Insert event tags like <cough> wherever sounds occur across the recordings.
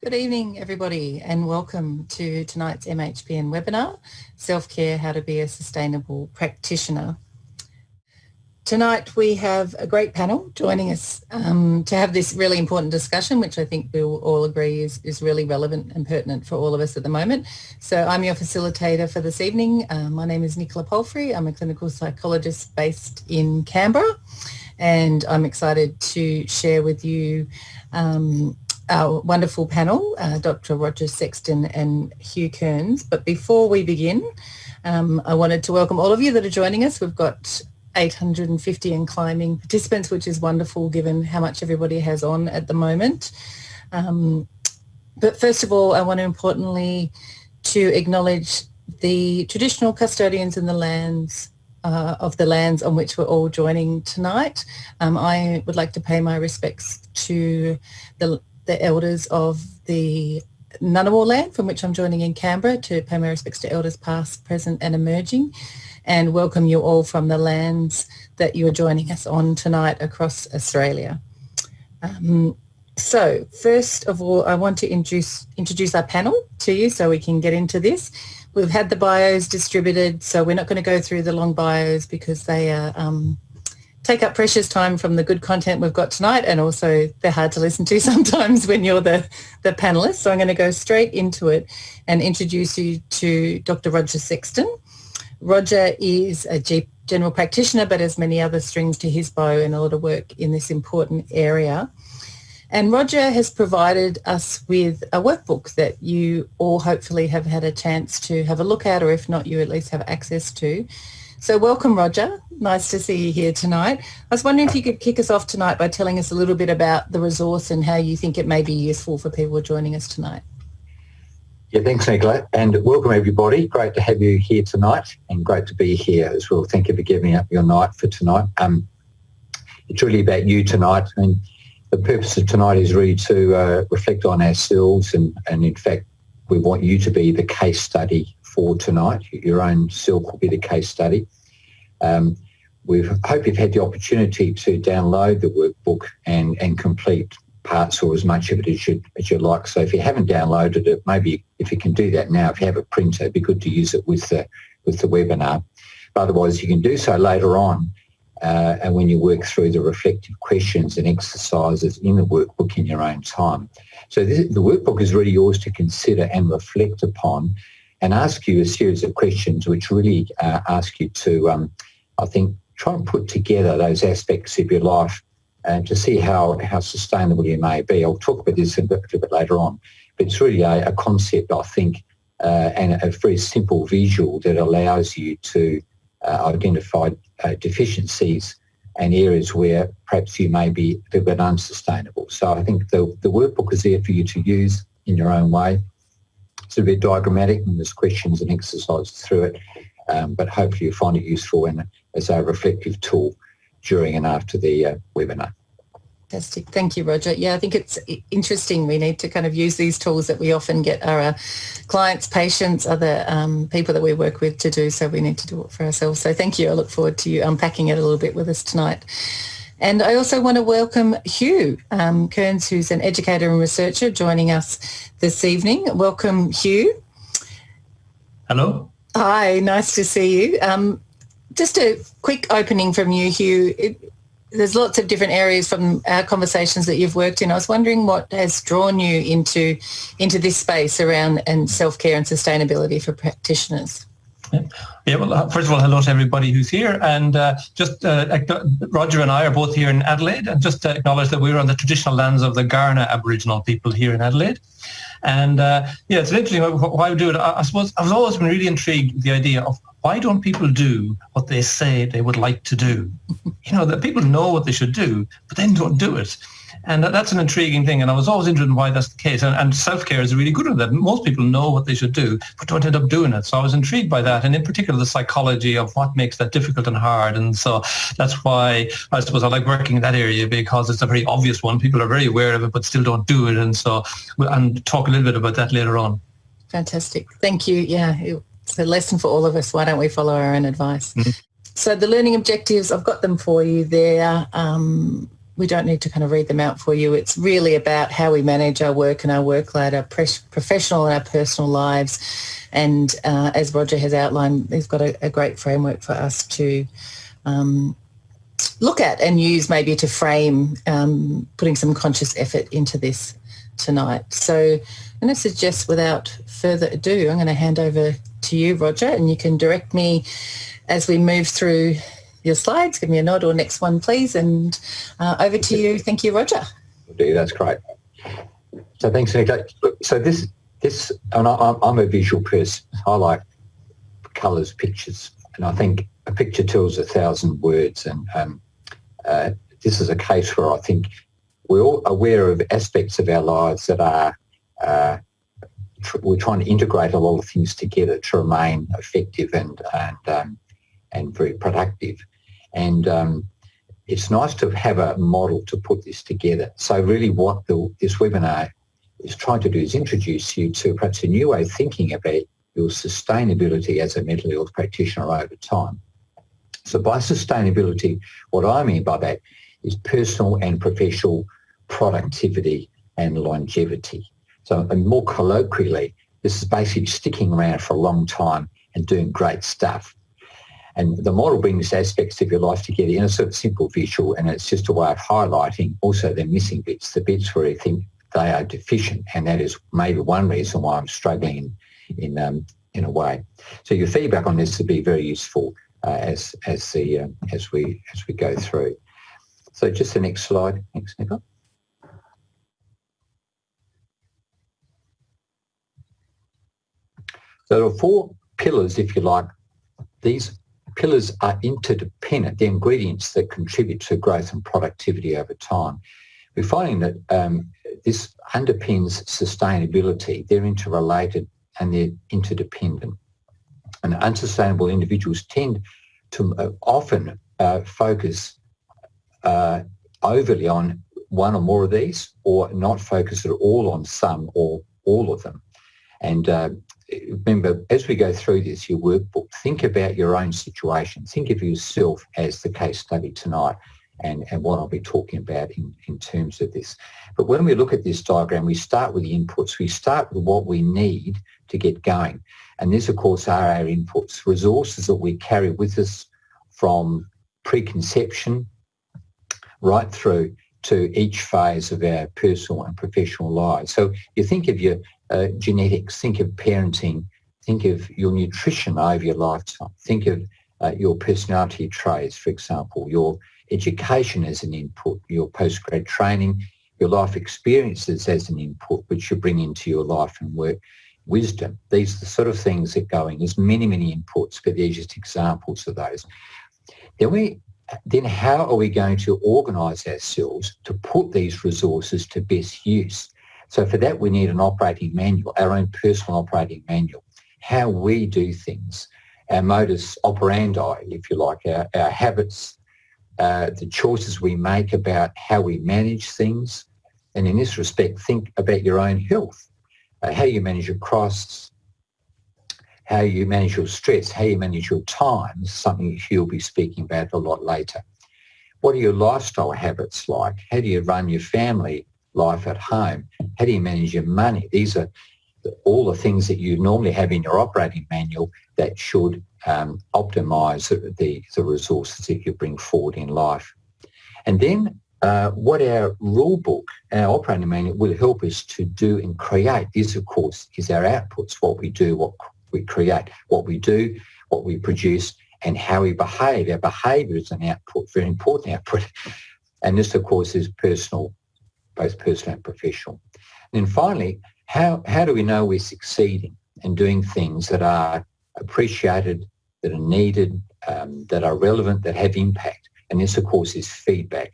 Good evening, everybody, and welcome to tonight's MHPN webinar, Self-Care, How to Be a Sustainable Practitioner. Tonight we have a great panel joining us um, to have this really important discussion, which I think we'll all agree is, is really relevant and pertinent for all of us at the moment. So I'm your facilitator for this evening. Uh, my name is Nicola Palfrey. I'm a clinical psychologist based in Canberra, and I'm excited to share with you um, our wonderful panel, uh, Dr. Roger Sexton and Hugh Kearns. But before we begin, um, I wanted to welcome all of you that are joining us. We've got 850 and climbing participants, which is wonderful given how much everybody has on at the moment. Um, but first of all, I want to importantly to acknowledge the traditional custodians in the lands uh, of the lands on which we're all joining tonight. Um, I would like to pay my respects to the the elders of the Ngunnawal land from which I'm joining in Canberra to pay my respects to elders past, present and emerging and welcome you all from the lands that you're joining us on tonight across Australia. Um, so first of all, I want to introduce, introduce our panel to you so we can get into this. We've had the bios distributed, so we're not going to go through the long bios because they are um, take up precious time from the good content we've got tonight and also they're hard to listen to <laughs> sometimes when you're the, the panelist. So I'm going to go straight into it and introduce you to Dr. Roger Sexton. Roger is a general practitioner but has many other strings to his bow and a lot of work in this important area. And Roger has provided us with a workbook that you all hopefully have had a chance to have a look at or if not you at least have access to. So welcome, Roger. Nice to see you here tonight. I was wondering if you could kick us off tonight by telling us a little bit about the resource and how you think it may be useful for people joining us tonight. Yeah, thanks, Nicola, and welcome everybody. Great to have you here tonight, and great to be here as well. Thank you for giving up your night for tonight. Um, it's really about you tonight, I and mean, the purpose of tonight is really to uh, reflect on ourselves, and, and in fact, we want you to be the case study tonight. Your own self will be the case study. Um, we hope you've had the opportunity to download the workbook and, and complete parts or as much of it as you as you like. So if you haven't downloaded it, maybe if you can do that now, if you have a printer, it'd be good to use it with the with the webinar. But otherwise, you can do so later on, uh, and when you work through the reflective questions and exercises in the workbook in your own time. So this, the workbook is really yours to consider and reflect upon and ask you a series of questions which really uh, ask you to, um, I think, try and put together those aspects of your life and to see how, how sustainable you may be. I'll talk about this a bit, a bit later on, but it's really a, a concept, I think, uh, and a very simple visual that allows you to uh, identify uh, deficiencies and areas where perhaps you may be a little bit unsustainable. So I think the, the workbook is there for you to use in your own way it's a bit diagrammatic and there's questions and exercises through it, um, but hopefully you find it useful and as a reflective tool during and after the uh, webinar. Fantastic. Thank you, Roger. Yeah, I think it's interesting. We need to kind of use these tools that we often get our uh, clients, patients, other um, people that we work with to do. So we need to do it for ourselves. So thank you. I look forward to you unpacking it a little bit with us tonight. And I also want to welcome Hugh um, Kearns, who's an educator and researcher joining us this evening. Welcome, Hugh. Hello. Hi, nice to see you. Um, just a quick opening from you, Hugh. It, there's lots of different areas from our conversations that you've worked in. I was wondering what has drawn you into into this space around and self-care and sustainability for practitioners. Yeah. well, uh, first of all, hello to everybody who's here. And uh, just uh, Roger and I are both here in Adelaide. And just to acknowledge that we're on the traditional lands of the Kaurna Aboriginal people here in Adelaide. And uh, yeah, it's interesting why we do it. I, I suppose I've always been really intrigued with the idea of why don't people do what they say they would like to do? You know, that people know what they should do, but then don't do it. And that, that's an intriguing thing. And I was always interested in why that's the case. And, and self-care is really good at that. Most people know what they should do, but don't end up doing it. So I was intrigued by that. And in particular, the psychology of what makes that difficult and hard. And so that's why I suppose I like working in that area because it's a very obvious one. People are very aware of it, but still don't do it. And so, and talk a little bit about that later on. Fantastic. Thank you. Yeah, it's a lesson for all of us. Why don't we follow our own advice? Mm-hmm. So the learning objectives, I've got them for you there. Um, we don't need to kind of read them out for you. It's really about how we manage our work and our workload, our professional and our personal lives. And uh, as Roger has outlined, he's got a, a great framework for us to um, look at and use maybe to frame um, putting some conscious effort into this tonight. So I'm going to suggest without further ado, I'm going to hand over to you, Roger, and you can direct me as we move through your slides. Give me a nod or next one, please. And uh, over to you. Thank you, Roger. Do that's great. So thanks, Nicola. So this, this, and I, I'm a visual person. I like colours, pictures, and I think a picture tells a thousand words. And um, uh, this is a case where I think we're all aware of aspects of our lives that are uh, tr- we're trying to integrate a lot of things together to remain effective and and um, and very productive. And um, it's nice to have a model to put this together. So really what the, this webinar is trying to do is introduce you to perhaps a new way of thinking about your sustainability as a mental health practitioner over time. So by sustainability, what I mean by that is personal and professional productivity and longevity. So and more colloquially, this is basically sticking around for a long time and doing great stuff. And the model brings aspects of your life together in a sort of simple visual, and it's just a way of highlighting also the missing bits, the bits where you think they are deficient, and that is maybe one reason why I'm struggling in in, um, in a way. So your feedback on this would be very useful uh, as as the uh, as we as we go through. So just the next slide, thanks, Nicola. So there are four pillars, if you like. These pillars are interdependent, the ingredients that contribute to growth and productivity over time. We're finding that um, this underpins sustainability. They're interrelated and they're interdependent. And unsustainable individuals tend to uh, often uh, focus uh, overly on one or more of these or not focus at all on some or all of them. And uh, remember, as we go through this, your workbook, think about your own situation. Think of yourself as the case study tonight and, and what I'll be talking about in, in terms of this. But when we look at this diagram, we start with the inputs. We start with what we need to get going. And this, of course, are our inputs, resources that we carry with us from preconception right through to each phase of our personal and professional lives. So you think of your uh, genetics, think of parenting, think of your nutrition over your lifetime, think of uh, your personality traits, for example, your education as an input, your postgrad training, your life experiences as an input, which you bring into your life and work, wisdom. These are the sort of things that go in. There's many, many inputs, but these are just examples of those. Then we then how are we going to organise ourselves to put these resources to best use? So for that, we need an operating manual, our own personal operating manual, how we do things, our modus operandi, if you like, our, our habits, uh, the choices we make about how we manage things. And in this respect, think about your own health, uh, how you manage your costs, how you manage your stress, how you manage your time, something he'll be speaking about a lot later. What are your lifestyle habits like? How do you run your family life at home? How do you manage your money? These are all the things that you normally have in your operating manual that should um, optimize the, the resources that you bring forward in life. And then uh, what our rule book, our operating manual will help us to do and create. This, of course, is our outputs, what we do, what we create, what we do, what we produce, and how we behave. Our behaviour is an output, very important output. And this, of course, is personal both personal and professional. And then finally, how, how do we know we're succeeding and doing things that are appreciated, that are needed, um, that are relevant, that have impact? And this, of course, is feedback,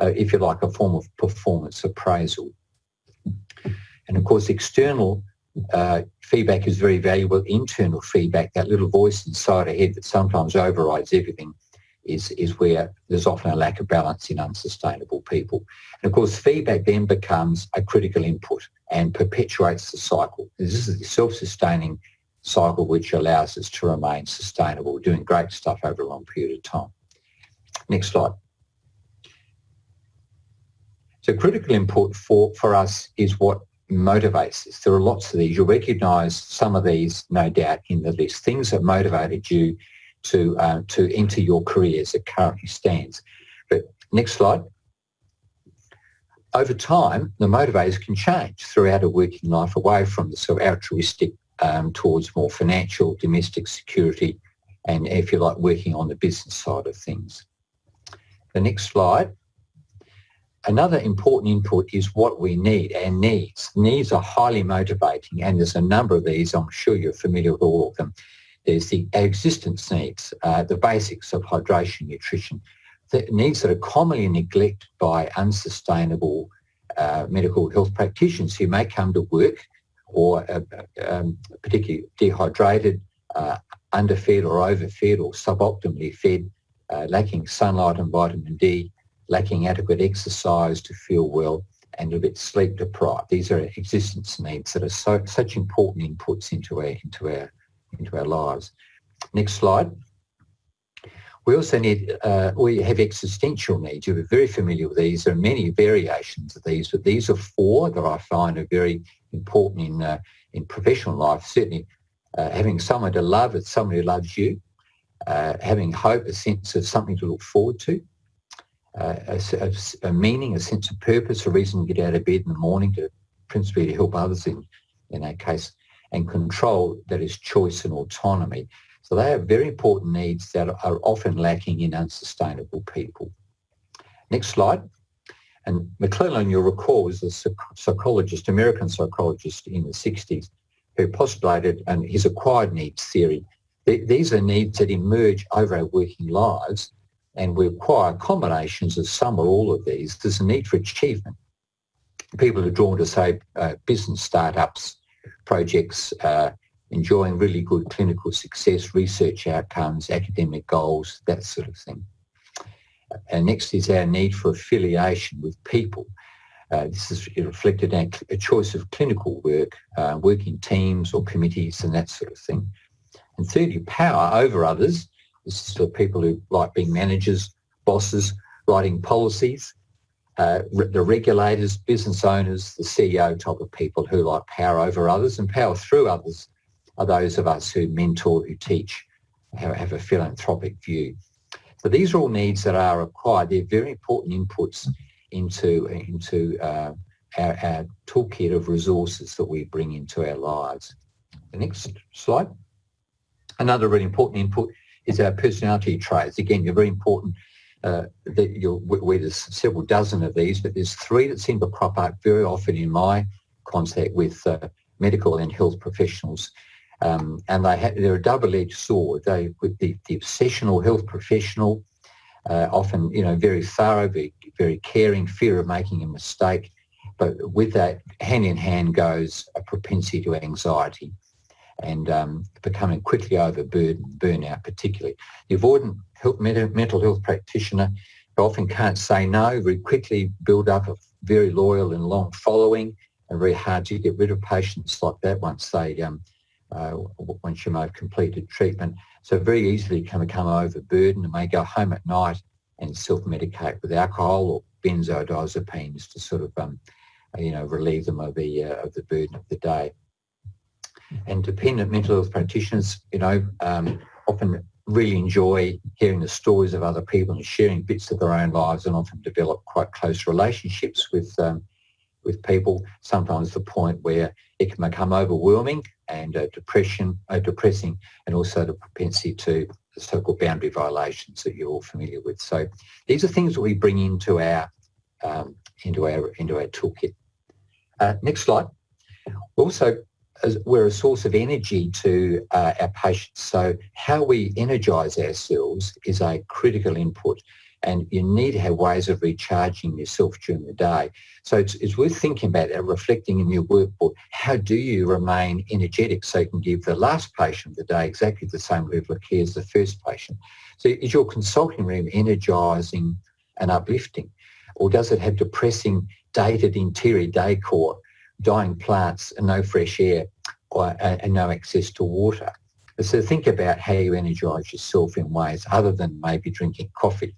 uh, if you like, a form of performance appraisal. And of course, external uh, feedback is very valuable. Internal feedback, that little voice inside our head that sometimes overrides everything, is, is where there's often a lack of balance in unsustainable people. And of course, feedback then becomes a critical input and perpetuates the cycle. This is a self-sustaining cycle which allows us to remain sustainable, doing great stuff over a long period of time. Next slide. So critical input for, for us is what motivates us. There are lots of these. You'll recognise some of these, no doubt, in the list. Things that motivated you to uh, to enter your career as it currently stands. But next slide. Over time, the motivators can change throughout a working life away from the sort of altruistic um, towards more financial, domestic security, and if you like, working on the business side of things. The next slide. Another important input is what we need, our needs. Needs are highly motivating and there's a number of these, I'm sure you're familiar with all of them. There's the existence needs, uh, the basics of hydration, nutrition, the needs that are commonly neglected by unsustainable uh, medical health practitioners who may come to work or uh, um, particularly dehydrated, uh, underfed or overfed or suboptimally fed, uh, lacking sunlight and vitamin D, lacking adequate exercise to feel well, and a bit sleep deprived. These are existence needs that are so, such important inputs into our, into, our, into our lives. Next slide. We also need, uh, we have existential needs. You're very familiar with these. There are many variations of these, but these are four that I find are very important in, uh, in professional life. Certainly uh, having someone to love, it's someone who loves you, uh, having hope, a sense of something to look forward to, uh, a, a, a, meaning, a sense of purpose, a reason to get out of bed in the morning to principally to help others in, in that case, and control that is choice and autonomy. So they are very important needs that are often lacking in unsustainable people. Next slide. And McClelland, you'll recall, was a psychologist, American psychologist in the 60s, who postulated and his acquired needs theory. These are needs that emerge over our working lives and we acquire combinations of some or all of these. There's a need for achievement. People are drawn to, say, uh, business startups, projects, uh, enjoying really good clinical success, research outcomes, academic goals, that sort of thing. And next is our need for affiliation with people. Uh, this is reflected in a choice of clinical work, uh, working teams or committees and that sort of thing. And thirdly, power over others. This is for people who like being managers, bosses, writing policies, uh, the regulators, business owners, the CEO type of people who like power over others and power through others are those of us who mentor, who teach, have, a philanthropic view. So these are all needs that are required. They're very important inputs into, into uh, our, our toolkit of resources that we bring into our lives. The next slide. Another really important input is our personality traits. Again, they're very important. Uh, that you'll, where there's several dozen of these, but there's three that seem to crop up very often in my contact with uh, medical and health professionals. Um, and they they're a double-edged sword. They, with the, the obsessional health professional, uh, often you know very thorough, very, very caring, fear of making a mistake, but with that hand in hand goes a propensity to anxiety and um, becoming quickly overburdened, burnout particularly. The avoidant health, mental health practitioner often can't say no, very quickly build up a very loyal and long following and very hard to get rid of patients like that once they um, uh, once you may have completed treatment. So very easily can become overburdened and may go home at night and self-medicate with alcohol or benzodiazepines to sort of, um, you know, relieve them of the, uh, of the burden of the day. And dependent mental health practitioners, you know, um, often really enjoy hearing the stories of other people and sharing bits of their own lives and often develop quite close relationships with um, with people, sometimes the point where it can become overwhelming and uh, depression, uh, depressing, and also the propensity to the so-called boundary violations that you're all familiar with. So these are things that we bring into our um, into our into our toolkit. Uh, next slide. Also, we're a source of energy to uh, our patients. So how we energise ourselves is a critical input and you need to have ways of recharging yourself during the day. So it's, it's worth thinking about that, reflecting in your workbook. How do you remain energetic so you can give the last patient of the day exactly the same level of care as the first patient? So is your consulting room energising and uplifting? Or does it have depressing, dated interior decor, dying plants and no fresh air or, and no access to water? So think about how you energise yourself in ways other than maybe drinking coffee.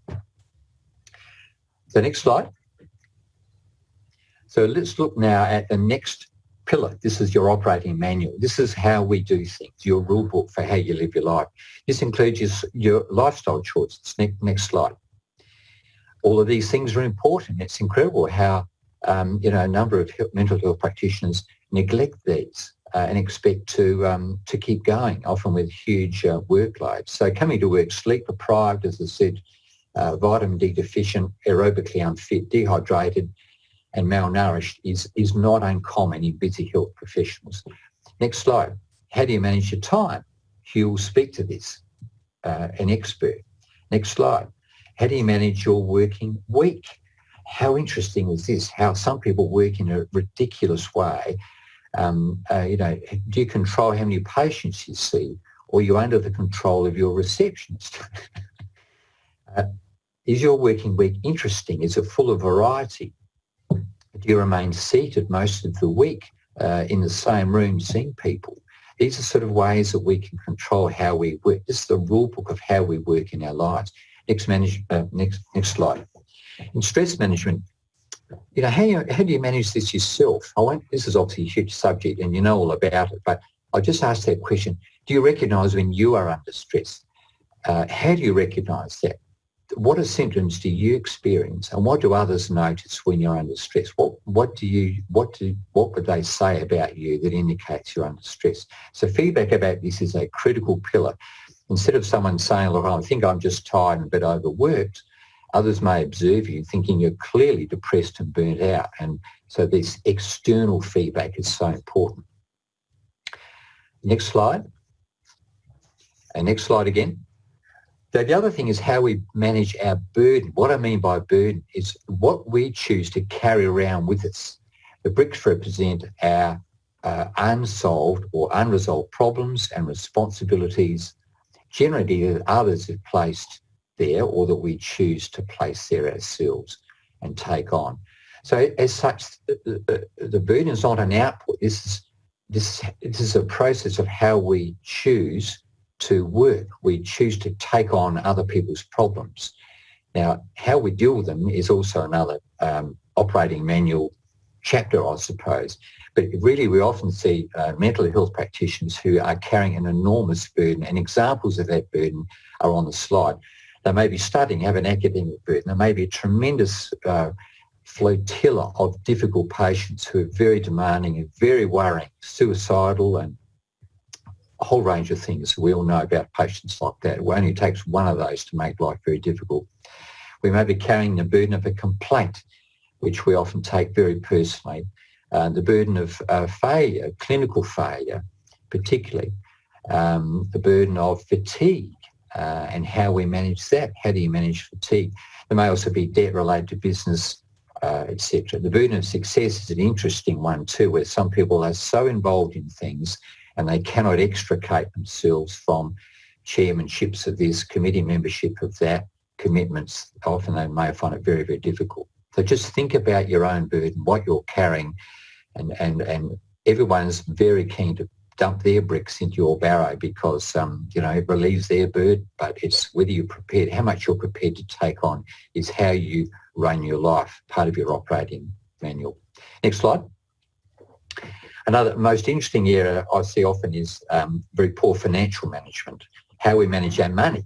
The next slide. So let's look now at the next pillar. This is your operating manual. This is how we do things, your rule book for how you live your life. This includes your, your lifestyle choices. Next, next slide. All of these things are important. It's incredible how um, you know a number of mental health practitioners neglect these uh, and expect to um, to keep going, often with huge uh, workloads. So coming to work sleep deprived, as I said, uh, vitamin D deficient, aerobically unfit, dehydrated, and malnourished is, is not uncommon in busy health professionals. Next slide. How do you manage your time? Hugh will speak to this, uh, an expert. Next slide. How do you manage your working week? How interesting is this? How some people work in a ridiculous way. Um, uh, you know, do you control how many patients you see, or are you under the control of your receptionist? <laughs> uh, is your working week interesting? Is it full of variety? Do you remain seated most of the week uh, in the same room seeing people? These are sort of ways that we can control how we work. This is the rule book of how we work in our lives. Next, manage, uh, next, next slide. In stress management, you know, how, how do you manage this yourself? I won't, this is obviously a huge subject and you know all about it, but I just asked that question. Do you recognise when you are under stress? Uh, how do you recognise that? what are symptoms do you experience and what do others notice when you're under stress? What, what do you, what do, what would they say about you that indicates you're under stress? So feedback about this is a critical pillar. Instead of someone saying, look, I think I'm just tired and a bit overworked, others may observe you thinking you're clearly depressed and burnt out. And so this external feedback is so important. Next slide. And next slide again. So the other thing is how we manage our burden. What I mean by burden is what we choose to carry around with us. The bricks represent our uh, unsolved or unresolved problems and responsibilities generally that others have placed there or that we choose to place there ourselves and take on. So as such, the, the, burden is not an output. This is, this, this is a process of how we choose to work. We choose to take on other people's problems. Now, how we deal with them is also another um, operating manual chapter, I suppose. But really, we often see uh, mental health practitioners who are carrying an enormous burden, and examples of that burden are on the slide. They may be studying, have an academic burden. There may be a tremendous uh, flotilla of difficult patients who are very demanding and very worrying, suicidal and a whole range of things. We all know about patients like that. It only takes one of those to make life very difficult. We may be carrying the burden of a complaint, which we often take very personally. Uh, the burden of uh, failure, clinical failure, particularly. Um, the burden of fatigue uh, and how we manage that. How do you manage fatigue? There may also be debt related to business, uh, etc. The burden of success is an interesting one too, where some people are so involved in things and they cannot extricate themselves from chairmanships of this, committee membership of that, commitments. Often they may find it very, very difficult. So just think about your own burden, what you're carrying, and, and, and everyone's very keen to dump their bricks into your barrow because um, you know it relieves their burden. But it's whether you're prepared, how much you're prepared to take on is how you run your life, part of your operating manual. Next slide. Another most interesting area I see often is um, very poor financial management, how we manage our money.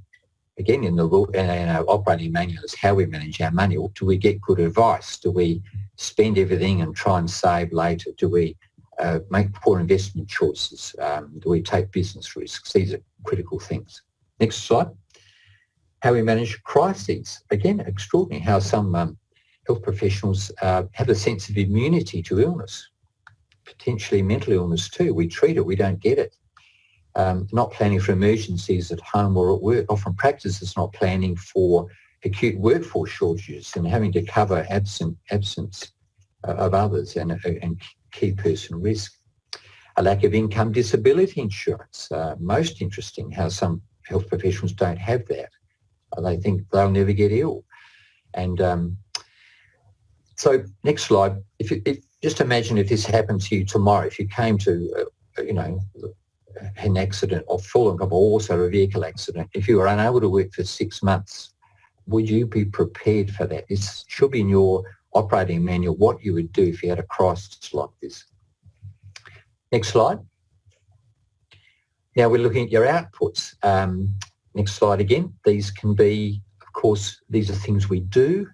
Again, in the in our operating manual is how we manage our money. Do we get good advice? Do we spend everything and try and save later? Do we uh, make poor investment choices? Um, do we take business risks? These are critical things. Next slide. How we manage crises. Again, extraordinary how some um, health professionals uh, have a sense of immunity to illness potentially mental illness too. We treat it, we don't get it. Um, not planning for emergencies at home or at work. Often practice is not planning for acute workforce shortages and having to cover absent, absence uh, of others and, uh, and key person risk. A lack of income disability insurance. Uh, most interesting how some health professionals don't have that. Uh, they think they'll never get ill. And um, so next slide. If, if just imagine if this happened to you tomorrow, if you came to, uh, you know, an accident or fallen or also a vehicle accident, if you were unable to work for six months, would you be prepared for that? This should be in your operating manual what you would do if you had a crisis like this. Next slide. Now we're looking at your outputs. Um, next slide again. These can be, of course, these are things we do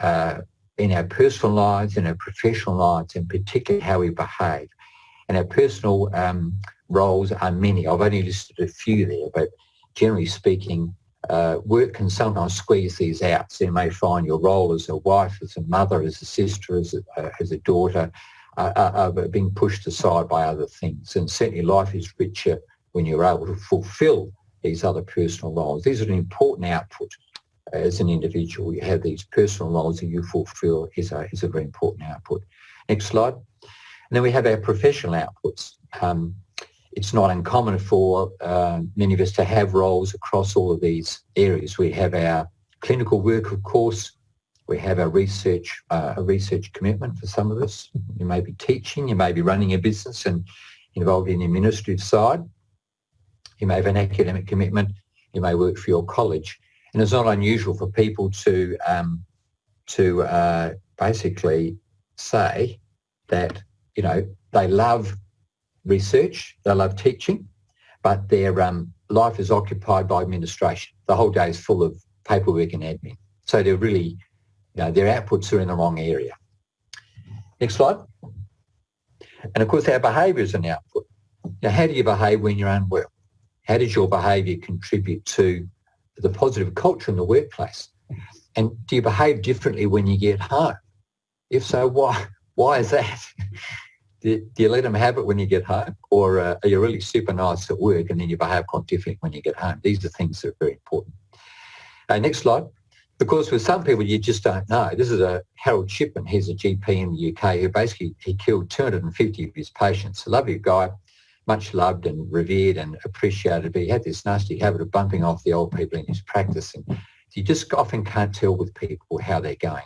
uh, in our personal lives, in our professional lives, and particularly how we behave. And our personal um, roles are many. I've only listed a few there, but generally speaking, uh, work can sometimes squeeze these out. So you may find your role as a wife, as a mother, as a sister, as a, uh, as a daughter, uh, are being pushed aside by other things. And certainly life is richer when you're able to fulfill these other personal roles. These are an important output as an individual. You have these personal roles that you fulfill is a, is a very important output. Next slide. And then we have our professional outputs. Um, it's not uncommon for uh, many of us to have roles across all of these areas. We have our clinical work, of course. We have our research, uh, a research commitment for some of us. You may be teaching, you may be running a business and involved in the administrative side. You may have an academic commitment. You may work for your college. And it's not unusual for people to, um, to uh, basically say that, you know, they love research, they love teaching, but their um, life is occupied by administration. The whole day is full of paperwork and admin. So they're really, you know, their outputs are in the wrong area. Next slide. And of course, our behaviour is an output. Now, how do you behave when you're unwell? How does your behaviour contribute to the positive culture in the workplace? And do you behave differently when you get home? If so, why? Why is that? <laughs> do, you let them have it when you get home or uh, are you really super nice at work and then you behave quite differently when you get home? These are things that are very important. Uh, next slide. Because with some people you just don't know. This is a Harold Shipman. He's a GP in the UK who basically he killed 250 of his patients. A lovely guy, much loved and revered and appreciated, but he had this nasty habit of bumping off the old people in his practice. And you just often can't tell with people how they're going.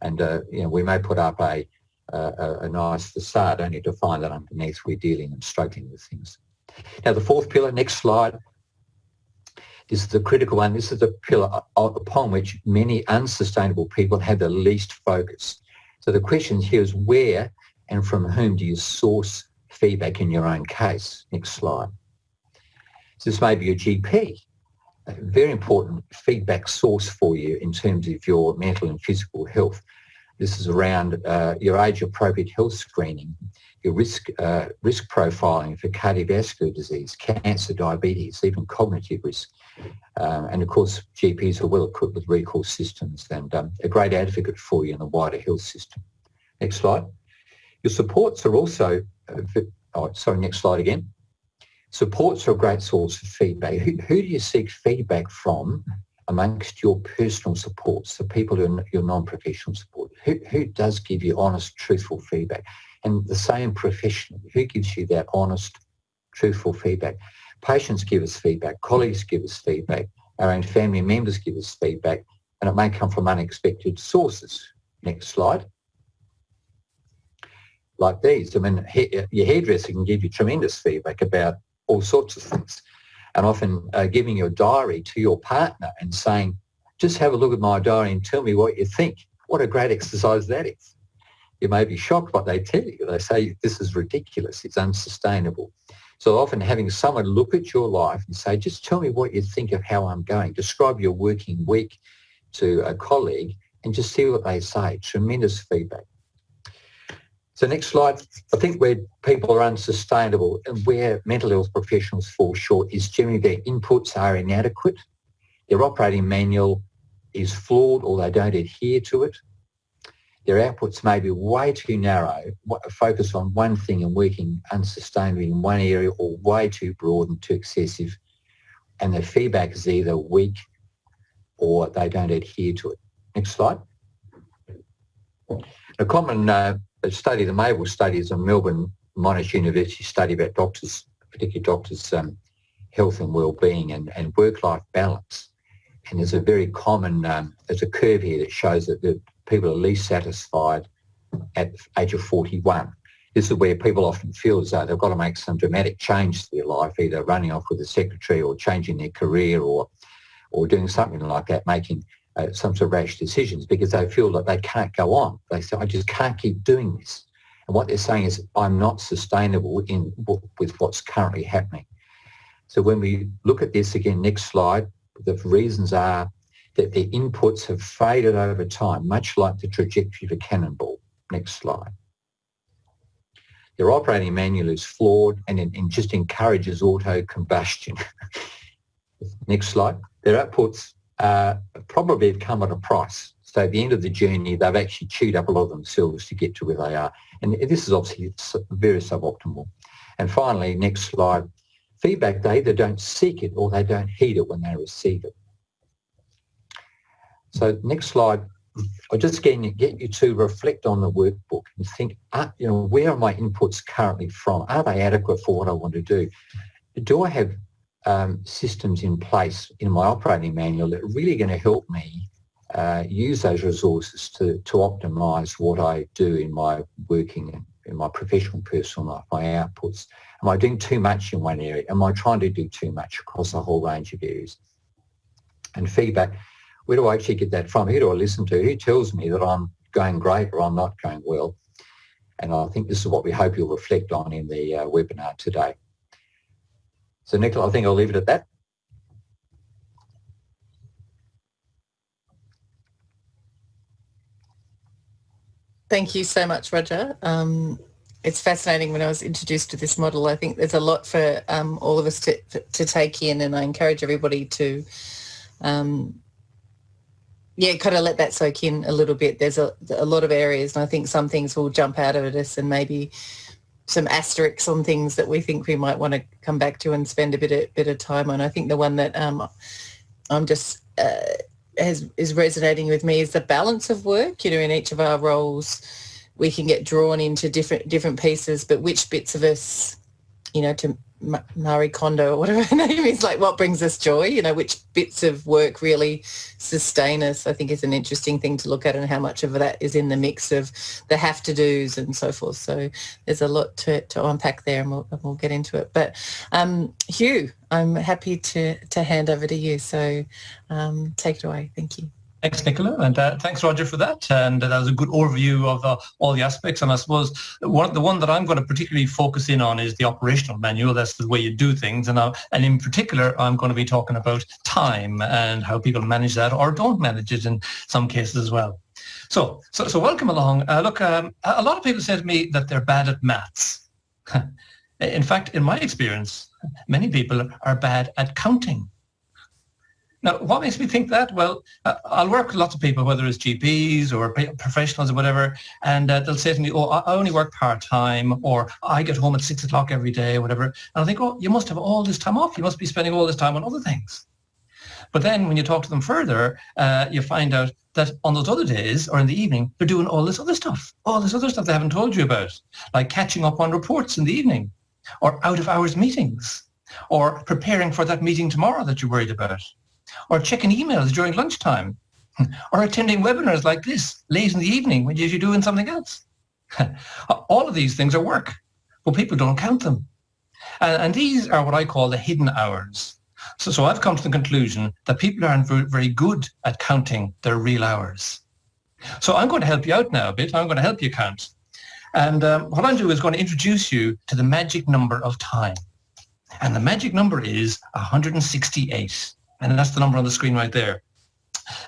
And, uh, you know, we may put up a, a, a nice facade only to find that underneath we're dealing and struggling with things. Now the fourth pillar, next slide, is the critical one. This is the pillar upon which many unsustainable people have the least focus. So the question here is where and from whom do you source feedback in your own case? Next slide. So this may be your GP, a very important feedback source for you in terms of your mental and physical health. This is around uh, your age-appropriate health screening, your risk uh, risk profiling for cardiovascular disease, cancer, diabetes, even cognitive risk. Um, and of course, GPs are well equipped with recall systems and um, a great advocate for you in the wider health system. Next slide. Your supports are also, uh, oh, sorry, next slide again. Supports are a great source of feedback. Who, who do you seek feedback from amongst your personal supports, the people who are your non-professional support, who, who does give you honest, truthful feedback? And the same professionally, who gives you that honest, truthful feedback? Patients give us feedback, colleagues give us feedback, our own family members give us feedback, and it may come from unexpected sources. Next slide. Like these, I mean, your hairdresser can give you tremendous feedback about all sorts of things and often uh, giving your diary to your partner and saying, just have a look at my diary and tell me what you think. What a great exercise that is. You may be shocked what they tell you. They say, this is ridiculous. It's unsustainable. So often having someone look at your life and say, just tell me what you think of how I'm going. Describe your working week to a colleague and just see what they say. Tremendous feedback. So next slide, I think where people are unsustainable and where mental health professionals fall short is generally their inputs are inadequate, their operating manual is flawed or they don't adhere to it, their outputs may be way too narrow, focus on one thing and working unsustainably in one area or way too broad and too excessive, and their feedback is either weak or they don't adhere to it. Next slide. A common uh, a study, the MABEL study is a Melbourne Monash University study about doctors, particularly doctors' um, health and well-being and, and work-life balance. And there's a very common, um, there's a curve here that shows that the people are least satisfied at the age of 41. This is where people often feel as though they've got to make some dramatic change to their life, either running off with a secretary or changing their career or or doing something like that, making uh, some sort of rash decisions because they feel that they can't go on. They say, I just can't keep doing this. And what they're saying is, I'm not sustainable in with what's currently happening. So when we look at this again, next slide, the reasons are that the inputs have faded over time, much like the trajectory of a cannonball. Next slide. Their operating manual is flawed and it just encourages auto combustion. <laughs> Next slide. Their outputs uh, probably have come at a price. So at the end of the journey, they've actually chewed up a lot of themselves to get to where they are. And this is obviously very suboptimal. And finally, next slide, feedback, they either don't seek it or they don't heed it when they receive it. So next slide, I just you, get you to reflect on the workbook and think, uh, you know, where are my inputs currently from? Are they adequate for what I want to do? Do I have um, systems in place in my operating manual that are really going to help me uh, use those resources to, to optimize what I do in my working in my professional personal life, my outputs. Am I doing too much in one area? Am I trying to do too much across a whole range of areas? And feedback, where do I actually get that from? Who do I listen to? Who tells me that I'm going great or I'm not going well? And I think this is what we hope you'll reflect on in the uh, webinar today. So Nicola, I think I'll leave it at that. Thank you so much, Roger. Um, it's fascinating when I was introduced to this model. I think there's a lot for um, all of us to, to take in and I encourage everybody to, um, yeah, kind of let that soak in a little bit. There's a, a lot of areas and I think some things will jump out of us and maybe some asterisks on things that we think we might want to come back to and spend a bit of, bit of time on. I think the one that um, I'm just uh, has, is resonating with me is the balance of work. You know, in each of our roles, we can get drawn into different different pieces, but which bits of us, you know, to Marie Kondo or whatever <laughs> her name is, like what brings us joy, you know, which bits of work really sustain us, I think is an interesting thing to look at and how much of that is in the mix of the have to do's and so forth. So there's a lot to, to unpack there and we'll, we'll get into it. But um, Hugh, I'm happy to, to hand over to you. So um, take it away. Thank you. Thanks, Nicola, and uh, thanks, Roger, for that. And that was a good overview of uh, all the aspects. And I suppose one, the one that I'm going to particularly focus in on is the operational manual. That's the way you do things. And, uh, and in particular, I'm going to be talking about time and how people manage that or don't manage it in some cases as well. So, so, so welcome along. Uh, look, um, a lot of people say to me that they're bad at maths. <laughs> in fact, in my experience, many people are bad at counting. Now, what makes me think that? Well, uh, I'll work with lots of people, whether it's GPs or professionals or whatever, and uh, they'll say to me, oh, I only work part-time, or I get home at six o'clock every day, or whatever. And I think, oh, you must have all this time off. You must be spending all this time on other things. But then when you talk to them further, uh, you find out that on those other days or in the evening, they're doing all this other stuff, all this other stuff they haven't told you about, like catching up on reports in the evening, or out-of-hours meetings, or preparing for that meeting tomorrow that you're worried about or checking emails during lunchtime, <laughs> or attending webinars like this late in the evening when you're doing something else. <laughs> All of these things are work, but people don't count them. And, and these are what I call the hidden hours. So, so I've come to the conclusion that people aren't very good at counting their real hours. So I'm going to help you out now a bit. I'm going to help you count. And um, what I'm doing is going to introduce you to the magic number of time. And the magic number is 168. And that's the number on the screen right there.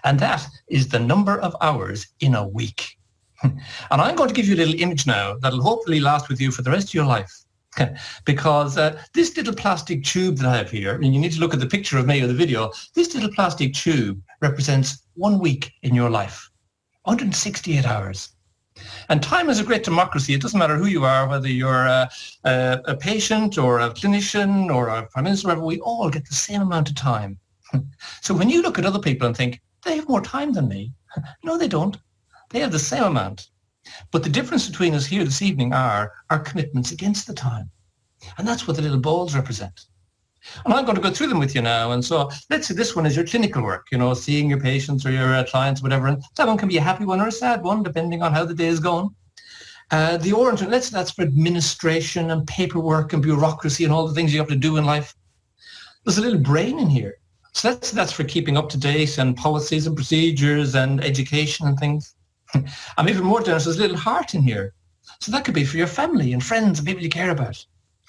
And that is the number of hours in a week. <laughs> and I'm going to give you a little image now that'll hopefully last with you for the rest of your life. <laughs> because uh, this little plastic tube that I have here, and you need to look at the picture of me or the video, this little plastic tube represents one week in your life, 168 hours. And time is a great democracy. It doesn't matter who you are, whether you're a, a, a patient or a clinician or a prime minister, whatever, we all get the same amount of time. <laughs> so when you look at other people and think, they have more time than me. <laughs> no, they don't. They have the same amount. But the difference between us here this evening are our commitments against the time. And that's what the little balls represent. And I'm going to go through them with you now. And so let's say this one is your clinical work, you know, seeing your patients or your uh, clients, whatever. And that one can be a happy one or a sad one, depending on how the day is going. Uh, the orange one, let's that's for administration and paperwork and bureaucracy and all the things you have to do in life. There's a little brain in here So that's, that's for keeping up to date and policies and procedures and education and things. <laughs> I'm even more generous, there's a little heart in here. So that could be for your family and friends and people you care about.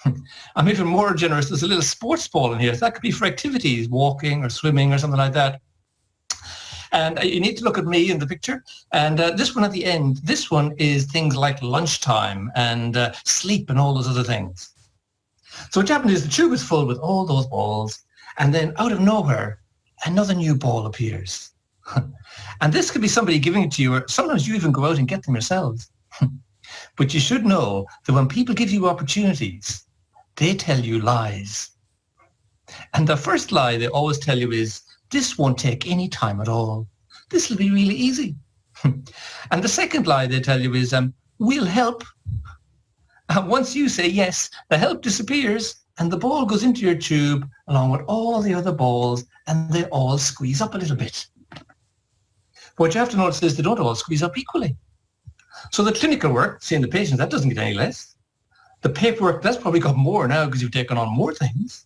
<laughs> I'm even more generous, there's a little sports ball in here. So that could be for activities, walking or swimming or something like that. And uh, you need to look at me in the picture. And uh, this one at the end, this one is things like lunchtime and uh, sleep and all those other things. So what happened is the tube is full with all those balls and then out of nowhere, another new ball appears. <laughs> and this could be somebody giving it to you, or sometimes you even go out and get them yourselves. <laughs> but you should know that when people give you opportunities, they tell you lies. And the first lie they always tell you is, this won't take any time at all. This will be really easy. <laughs> and the second lie they tell you is, um, we'll help. And once you say yes, the help disappears and the ball goes into your tube along with all the other balls and they all squeeze up a little bit. What you have to notice is they don't all squeeze up equally. So the clinical work, seeing the patients, that doesn't get any less. The paperwork, that's probably got more now because you've taken on more things.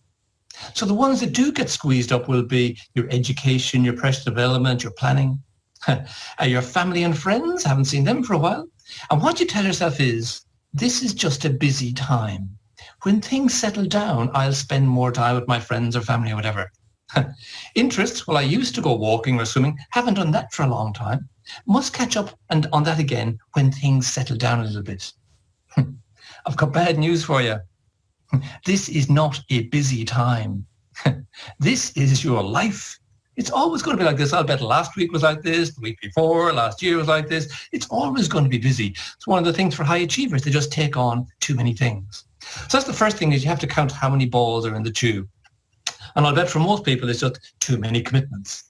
So the ones that do get squeezed up will be your education, your professional development, your planning, <laughs> your family and friends, haven't seen them for a while. And what you tell yourself is, this is just a busy time. When things settle down, I'll spend more time with my friends or family or whatever. <laughs> Interests, well, I used to go walking or swimming, haven't done that for a long time. Must catch up and on that again when things settle down a little bit. <laughs> I've got bad news for you. <laughs> This is not a busy time. this is your life. It's always going to be like this. I'll bet last week was like this, the week before, last year was like this. It's always going to be busy. It's one of the things for high achievers. They just take on too many things. So that's the first thing is you have to count how many balls are in the tube. And I'll bet for most people it's just too many commitments.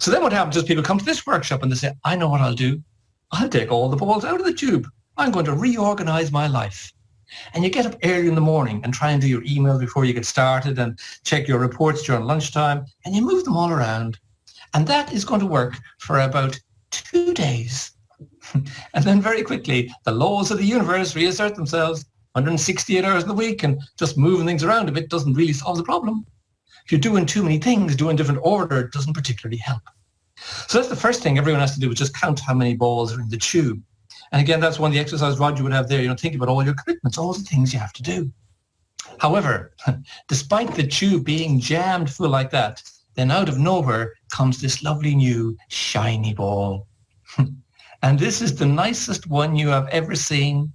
So then what happens is people come to this workshop and they say, I know what I'll do. I'll take all the balls out of the tube. I'm going to reorganize my life. And you get up early in the morning and try and do your email before you get started and check your reports during lunchtime and you move them all around. And that is going to work for about two days. <laughs> and then very quickly, the laws of the universe reassert themselves 168 hours in the week and just moving things around a bit doesn't really solve the problem. If you're doing too many things, doing different order, it doesn't particularly help. So that's the first thing everyone has to do is just count how many balls are in the tube. And again, that's one of the exercises Roger would have there. You know, think about all your commitments, all the things you have to do. However, <laughs> despite the tube being jammed full like that, then out of nowhere comes this lovely new shiny ball. <laughs> and this is the nicest one you have ever seen.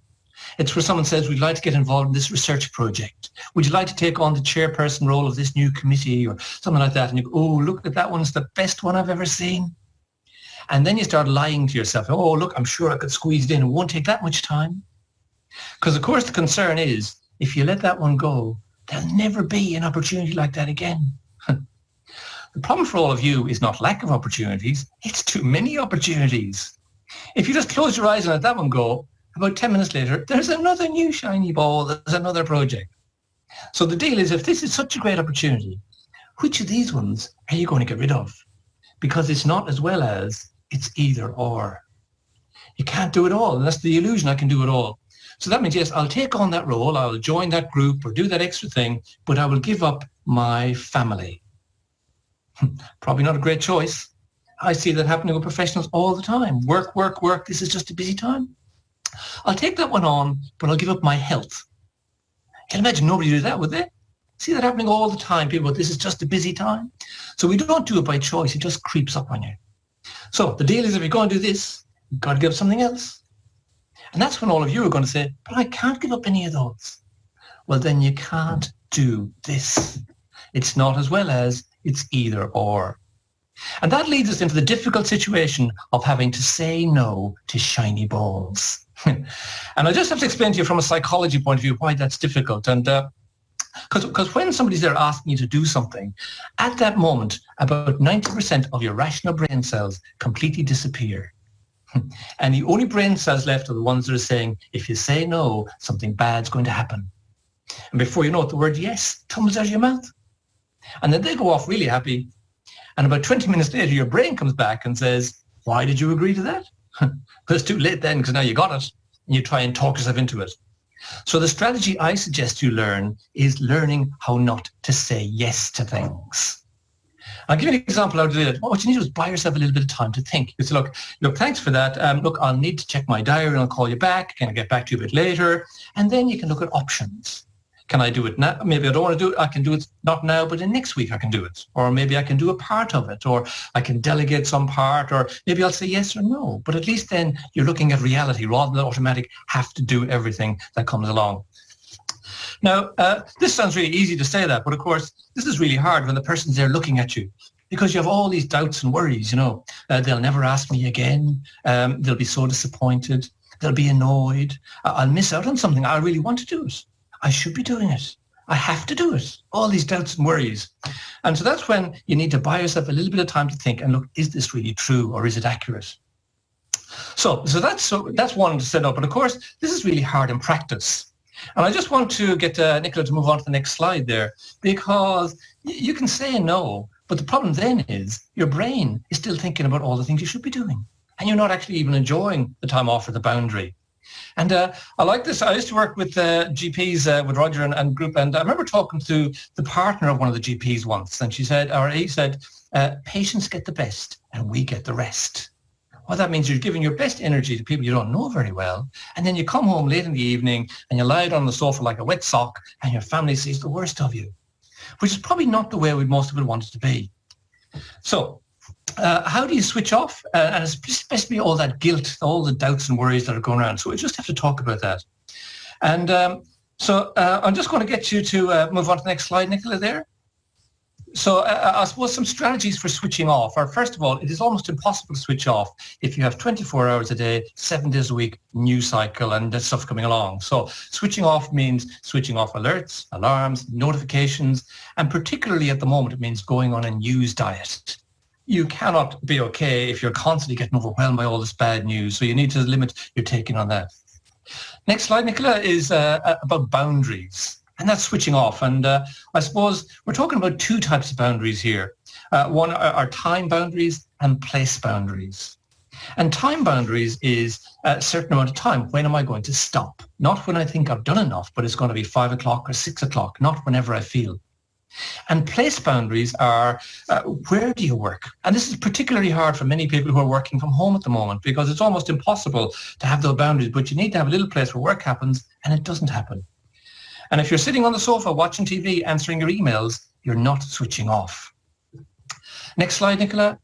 It's where someone says, we'd like to get involved in this research project. Would you like to take on the chairperson role of this new committee or something like that? And you go, oh, look at that one's the best one I've ever seen. And then you start lying to yourself. Oh, look, I'm sure I could squeeze it in. It won't take that much time. Because, of course, the concern is if you let that one go, there'll never be an opportunity like that again. <laughs> the problem for all of you is not lack of opportunities. It's too many opportunities. If you just close your eyes and let that one go, about 10 minutes later, there's another new shiny ball. There's another project. So the deal is if this is such a great opportunity, which of these ones are you going to get rid of? Because it's not as well as it's either or. You can't do it all. And that's the illusion I can do it all. So that means, yes, I'll take on that role. I'll join that group or do that extra thing, but I will give up my family. <laughs> Probably not a great choice. I see that happening with professionals all the time. Work, work, work. This is just a busy time. I'll take that one on, but I'll give up my health. Can imagine nobody do that, would they? See that happening all the time. People, this is just a busy time. So we don't do it by choice. It just creeps up on you. So the deal is if you're going to do this, you've got to give up something else. And that's when all of you are going to say, but I can't give up any of those. Well, then you can't do this. It's not as well as, it's either or. And that leads us into the difficult situation of having to say no to shiny balls. <laughs> and I just have to explain to you from a psychology point of view why that's difficult. And because uh, because when somebody's there asking you to do something, at that moment, about 90% of your rational brain cells completely disappear. <laughs> and the only brain cells left are the ones that are saying, if you say no, something bad's going to happen. And before you know it, the word yes comes out of your mouth. And then they go off really happy. And about 20 minutes later, your brain comes back and says, why did you agree to that? <laughs> it's too late then because now you got it and you try and talk yourself into it. So the strategy I suggest you learn is learning how not to say yes to things. I'll give you an example do it. What you need to do is buy yourself a little bit of time to think. You say, look, look, thanks for that. Um, look, I'll need to check my diary and I'll call you back. Can I get back to you a bit later? And then you can look at options. Can I do it now? Maybe I don't want to do it. I can do it not now, but in next week I can do it. Or maybe I can do a part of it, or I can delegate some part, or maybe I'll say yes or no. But at least then you're looking at reality rather than automatic have to do everything that comes along. Now, uh, this sounds really easy to say that, but of course, this is really hard when the person's there looking at you because you have all these doubts and worries, you know. Uh, they'll never ask me again. Um, they'll be so disappointed. They'll be annoyed. I'll miss out on something. I really want to do it. I should be doing it. I have to do it. All these doubts and worries. And so that's when you need to buy yourself a little bit of time to think and look, is this really true or is it accurate? So, so that's so that's one to set up. But of course, this is really hard in practice. And I just want to get uh, Nicola to move on to the next slide there, because you can say no, but the problem then is your brain is still thinking about all the things you should be doing. And you're not actually even enjoying the time off or the boundary. And uh, I like this. I used to work with uh, GPs uh, with Roger and, and, group, and I remember talking to the partner of one of the GPs once, and she said, or he said, uh, patients get the best and we get the rest. Well, that means you're giving your best energy to people you don't know very well, and then you come home late in the evening and you lie on the sofa like a wet sock, and your family sees the worst of you, which is probably not the way we most of it want it to be. So uh, how do you switch off? Uh, and especially all that guilt, all the doubts and worries that are going around. So we just have to talk about that. And um, so uh, I'm just going to get you to uh, move on to the next slide, Nicola, there. So uh, I suppose some strategies for switching off are, first of all, it is almost impossible to switch off if you have 24 hours a day, seven days a week, news cycle and that stuff coming along. So switching off means switching off alerts, alarms, notifications, and particularly at the moment, it means going on a news diet you cannot be okay if you're constantly getting overwhelmed by all this bad news. So you need to limit your taking on that. Next slide, Nicola, is uh, about boundaries. And that's switching off. And uh, I suppose we're talking about two types of boundaries here. Uh, one are, are time boundaries and place boundaries. And time boundaries is a certain amount of time. When am I going to stop? Not when I think I've done enough, but it's going to be five o'clock or six o'clock, not whenever I feel. And place boundaries are uh, where do you work? And this is particularly hard for many people who are working from home at the moment because it's almost impossible to have those boundaries, but you need to have a little place where work happens and it doesn't happen. And if you're sitting on the sofa watching TV, answering your emails, you're not switching off. Next slide, Nicola.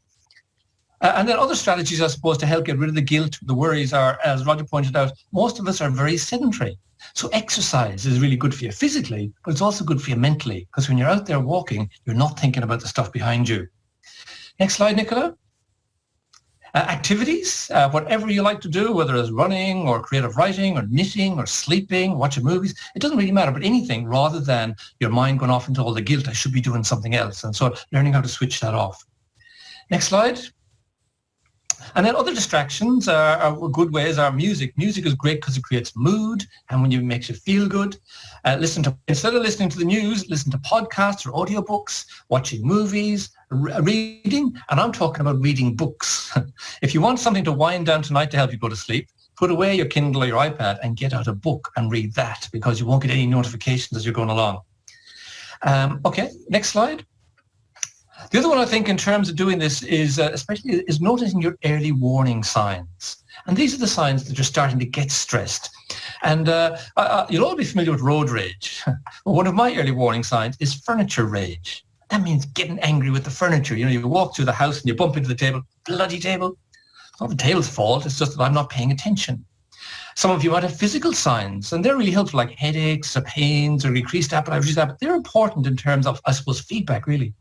Uh, and then other strategies, I suppose, to help get rid of the guilt, the worries are, as Roger pointed out, most of us are very sedentary. So exercise is really good for you physically, but it's also good for you mentally because when you're out there walking, you're not thinking about the stuff behind you. Next slide, Nicola. Uh, activities, uh, whatever you like to do, whether it's running or creative writing or knitting or sleeping, watching movies, it doesn't really matter, but anything rather than your mind going off into all the guilt, I should be doing something else. And so learning how to switch that off. Next slide. And then other distractions are, are, good ways are music. Music is great because it creates mood and when it makes you feel good. Uh, listen to instead of listening to the news, listen to podcasts or audiobooks, watching movies, reading, and I'm talking about reading books. <laughs> if you want something to wind down tonight to help you go to sleep, put away your Kindle or your iPad and get out a book and read that because you won't get any notifications as you're going along. Um, okay, next slide. The other one I think in terms of doing this is uh, especially is noticing your early warning signs. And these are the signs that you're starting to get stressed. And uh, you'll all be familiar with road rage. <laughs> well, one of my early warning signs is furniture rage. That means getting angry with the furniture. You know, you walk through the house and you bump into the table, bloody table. It's not the table's fault. It's just that I'm not paying attention. Some of you might have physical signs, and they're really helpful, like headaches or pains or increased appetite. They're important in terms of, I suppose, feedback, really.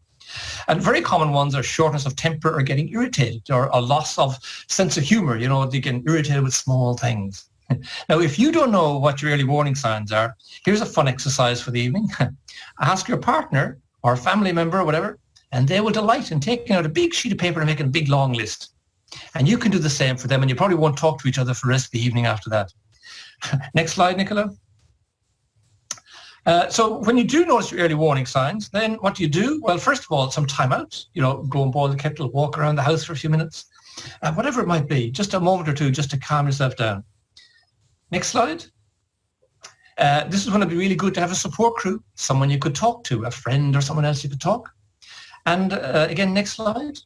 And very common ones are shortness of temper or getting irritated or a loss of sense of humor. You know, they get irritated with small things. <laughs> Now, if you don't know what your early warning signs are, here's a fun exercise for the evening. <laughs> Ask your partner or family member or whatever, and they will delight in taking out a big sheet of paper and making a big long list. And you can do the same for them, and you probably won't talk to each other for the rest of the evening after that. <laughs> Next slide, Nicola. Uh, so when you do notice your early warning signs, then what do you do? Well, first of all, some time out. You know, go and boil the kettle, walk around the house for a few minutes, uh, whatever it might be, just a moment or two just to calm yourself down. Next slide. Uh, this is going to be really good to have a support crew, someone you could talk to, a friend or someone else you could talk. And uh, again, next slide.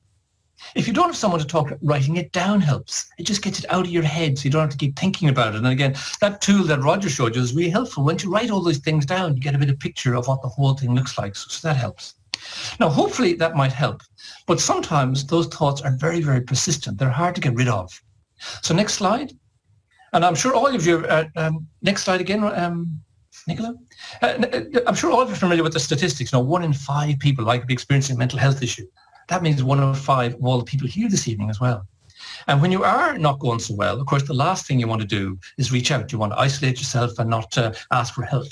If you don't have someone to talk, to writing it down helps. It just gets it out of your head so you don't have to keep thinking about it. And again, that tool that Roger showed you is really helpful. Once you write all those things down, you get a bit of picture of what the whole thing looks like. So, so that helps. Now, hopefully that might help. But sometimes those thoughts are very, very persistent. They're hard to get rid of. So next slide. And I'm sure all of you, uh, um, next slide again, um, Nicola. Uh, uh, I'm sure all of you are familiar with the statistics. You know, one in five people might be experiencing a mental health issue. That means one of five of all the people here this evening as well. And when you are not going so well, of course, the last thing you want to do is reach out. You want to isolate yourself and not uh, ask for help.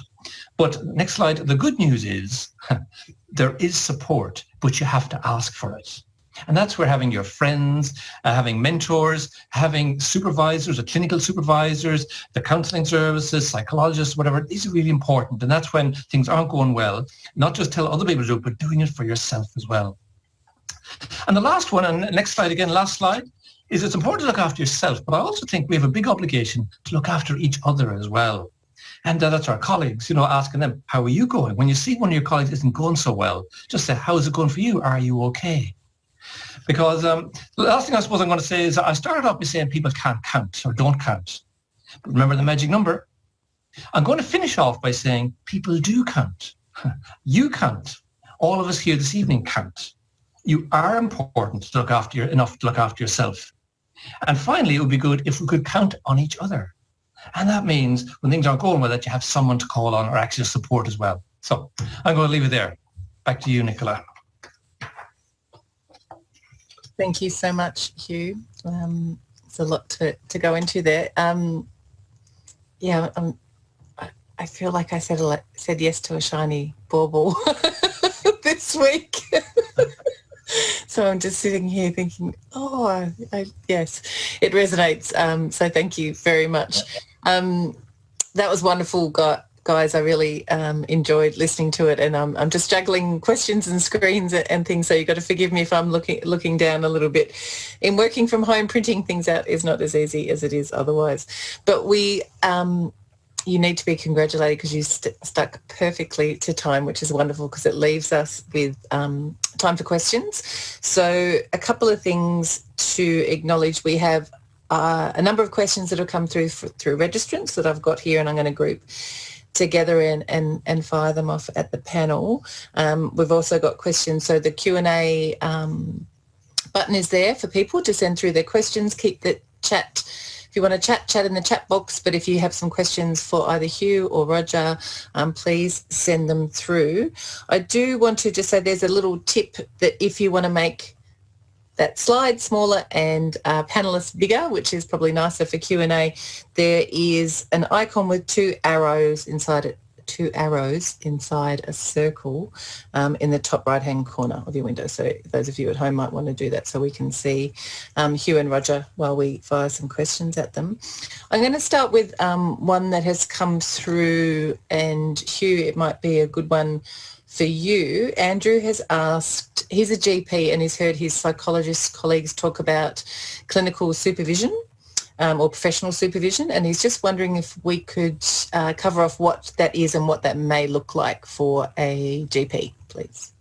But next slide, the good news is <laughs> there is support, but you have to ask for it. And that's where having your friends, uh, having mentors, having supervisors or clinical supervisors, the counselling services, psychologists, whatever, these are really important. And that's when things aren't going well, not just tell other people to do it, but doing it for yourself as well. And the last one, and next slide again, last slide, is it's important to look after yourself, but I also think we have a big obligation to look after each other as well. And uh, that's our colleagues, you know, asking them, how are you going? When you see one of your colleagues isn't going so well, just say, how is it going for you? Are you okay? Because um, the last thing I suppose I'm going to say is I started off by saying people can't count or don't count. But remember the magic number? I'm going to finish off by saying people do count. <laughs> you count. All of us here this evening count. You are important to look after your, enough to look after yourself. And finally, it would be good if we could count on each other. And that means when things aren't going well, that you have someone to call on or actually support as well. So I'm going to leave it there. Back to you, Nicola. Thank you so much, Hugh. Um, it's a lot to, to go into there. Um, yeah, um, I, I feel like I said said yes to a shiny bauble <laughs> this week. <laughs> <laughs> so I'm just sitting here thinking, oh, I, yes, it resonates. Um, so thank you very much. Um, that was wonderful, guys. I really um, enjoyed listening to it, and um, I'm just juggling questions and screens and things. So you've got to forgive me if I'm looking looking down a little bit. In working from home, printing things out is not as easy as it is otherwise. But we um, you need to be congratulated because you st- stuck perfectly to time, which is wonderful because it leaves us with um, time for questions. So a couple of things to acknowledge. We have uh, a number of questions that have come through for, through registrants that I've got here and I'm going to group together and, and, and fire them off at the panel. Um, we've also got questions. So the Q&A um, button is there for people to send through their questions. Keep the chat if you want to chat, chat in the chat box. But if you have some questions for either Hugh or Roger, um, please send them through. I do want to just say there's a little tip that if you want to make that slide smaller and uh, panelists bigger, which is probably nicer for Q&A, there is an icon with two arrows inside it two arrows inside a circle um, in the top right hand corner of your window. So those of you at home might want to do that so we can see um, Hugh and Roger while we fire some questions at them. I'm going to start with um, one that has come through and Hugh, it might be a good one for you. Andrew has asked, he's a GP and he's heard his psychologist colleagues talk about clinical supervision um, or professional supervision. And he's just wondering if we could uh, cover off what that is and what that may look like for a GP, please.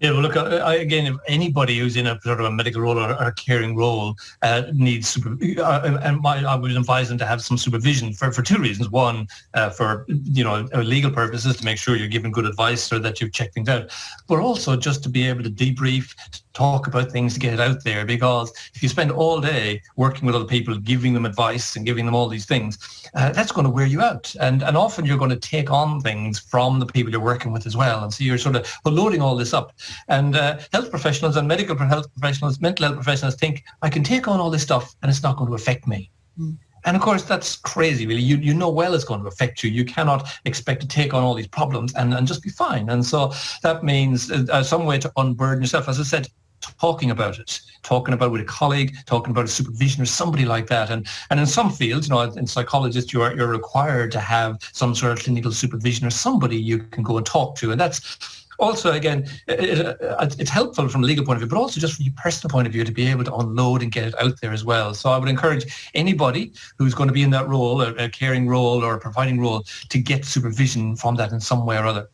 Yeah, well, look, I, again, if anybody who's in a sort of a medical role or, a caring role uh, needs, super, uh, and my, I would advise them to have some supervision for, for two reasons. One, uh, for, you know, legal purposes to make sure you're giving good advice or that you've checked things out, but also just to be able to debrief, talk about things to get it out there because if you spend all day working with other people, giving them advice and giving them all these things, uh, that's going to wear you out. And, and often you're going to take on things from the people you're working with as well. And so you're sort of loading all this up. And uh, health professionals and medical health professionals, mental health professionals think, I can take on all this stuff and it's not going to affect me. Mm. And of course, that's crazy, really. You, you know well it's going to affect you. You cannot expect to take on all these problems and, and just be fine. And so that means uh, some way to unburden yourself. As I said, talking about it, talking about it with a colleague, talking about a supervision or somebody like that. And and in some fields, you know, in psychologists, you're you're required to have some sort of clinical supervision or somebody you can go and talk to. And that's also, again, it, it, uh, it's helpful from a legal point of view, but also just from your personal point of view to be able to unload and get it out there as well. So I would encourage anybody who's going to be in that role, a, a caring role or a providing role, to get supervision from that in some way or other.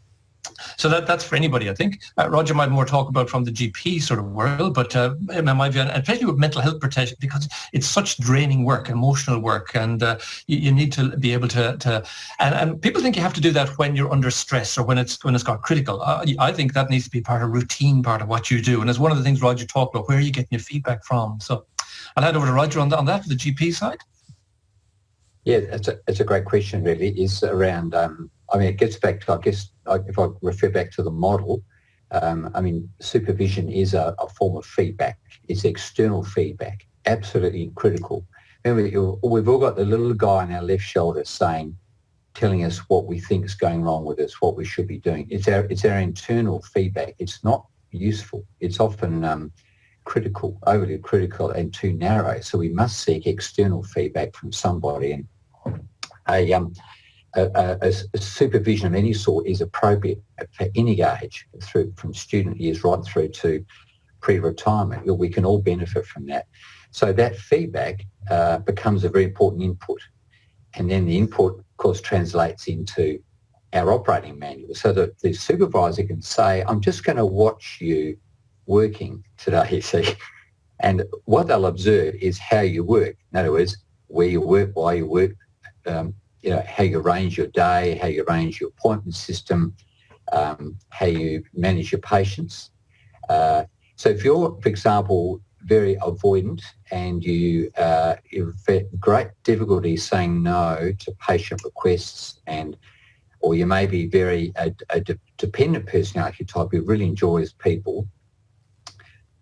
So that, that's for anybody, I think. Uh, Roger might more talk about from the GP sort of world, but uh, in my view, and especially with mental health protection, because it's such draining work, emotional work, and uh, you, you, need to be able to, to and, and, people think you have to do that when you're under stress or when it's when it's got critical. Uh, I think that needs to be part of routine, part of what you do, and it's one of the things Roger talked about. Where are you getting your feedback from? So I'll hand over to Roger on, the, on that for the GP side. Yeah, it's a, it's a great question, really, is around, um, I mean, it gets back to, I guess, if I refer back to the model, um, I mean, supervision is a, a, form of feedback. It's external feedback, absolutely critical. Remember, we've all got the little guy on our left shoulder saying, telling us what we think is going wrong with us, what we should be doing. It's our, it's our internal feedback. It's not useful. It's often um, critical, overly critical and too narrow. So we must seek external feedback from somebody. And a, um, a, a, a, supervision of any sort is appropriate for any age, through from student years right through to pre-retirement. We can all benefit from that. So that feedback uh, becomes a very important input. And then the input, of course, translates into our operating manual so that the supervisor can say, I'm just going to watch you working today, <laughs> see. And what they'll observe is how you work. In other words, where you work, why you work, um, you know, how you arrange your day, how you arrange your appointment system, um, how you manage your patients. Uh, so if you're, for example, very avoidant and you uh, you've great difficulty saying no to patient requests and or you may be very a, a de- dependent personality type who really enjoys people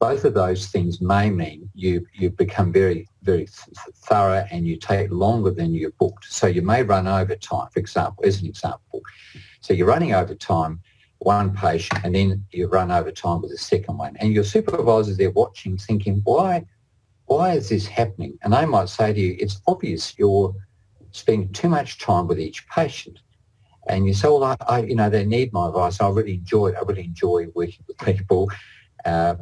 both of those things may mean you, you become very, very thorough and you take longer than you booked. So you may run over time, for example, as an example. So you're running over time, one patient, and then you run over time with the second one. And your supervisor's there watching, thinking, why, why is this happening? And they might say to you, it's obvious you're spending too much time with each patient. And you say, well, I, I you know, they need my advice. I really enjoy. I really enjoy working with people. Uh,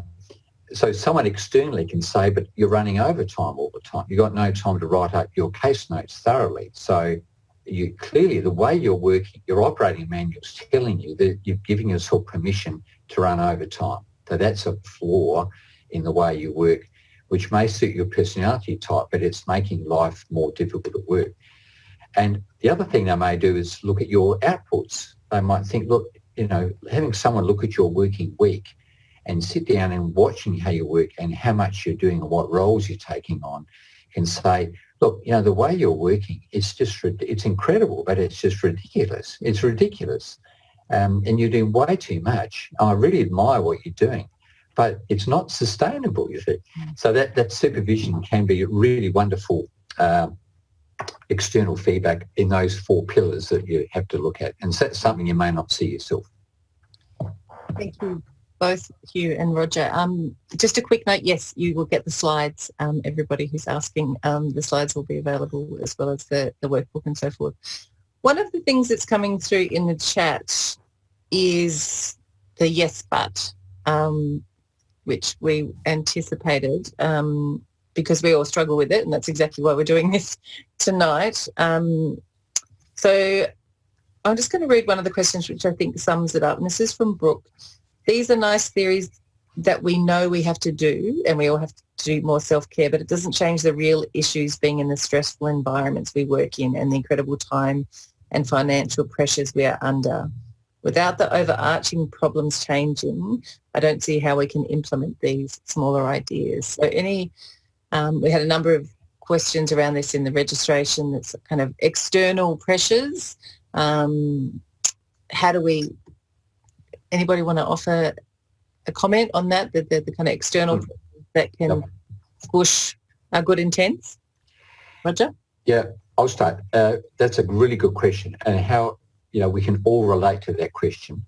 so someone externally can say, but you're running overtime all the time. You've got no time to write up your case notes thoroughly. So you clearly the way you're working, your operating manual is telling you that you're giving yourself permission to run overtime. So that's a flaw in the way you work, which may suit your personality type, but it's making life more difficult at work. And the other thing they may do is look at your outputs. They might think, look, you know, having someone look at your working week and sit down and watching how you work and how much you're doing and what roles you're taking on can say, look, you know, the way you're working, it's just, it's incredible, but it's just ridiculous. It's ridiculous. Um, and you're doing way too much. I really admire what you're doing, but it's not sustainable, you see. So that, that supervision can be really wonderful uh, external feedback in those four pillars that you have to look at. And that's something you may not see yourself. Thank you both Hugh and Roger. Um, just a quick note, yes, you will get the slides. Um, everybody who's asking, um, the slides will be available as well as the, the workbook and so forth. One of the things that's coming through in the chat is the yes but, um, which we anticipated um, because we all struggle with it and that's exactly why we're doing this <laughs> tonight. Um, so I'm just going to read one of the questions which I think sums it up. And this is from Brooke these are nice theories that we know we have to do and we all have to do more self-care, but it doesn't change the real issues being in the stressful environments we work in and the incredible time and financial pressures we are under. Without the overarching problems changing, I don't see how we can implement these smaller ideas. So any, um, we had a number of questions around this in the registration. That's kind of external pressures. Um, how do we anybody want to offer a comment on that, the, the, the kind of external mm. that can yep. push our good intents? Roger? Yeah, I'll start. Uh, that's a really good question and how, you know, we can all relate to that question.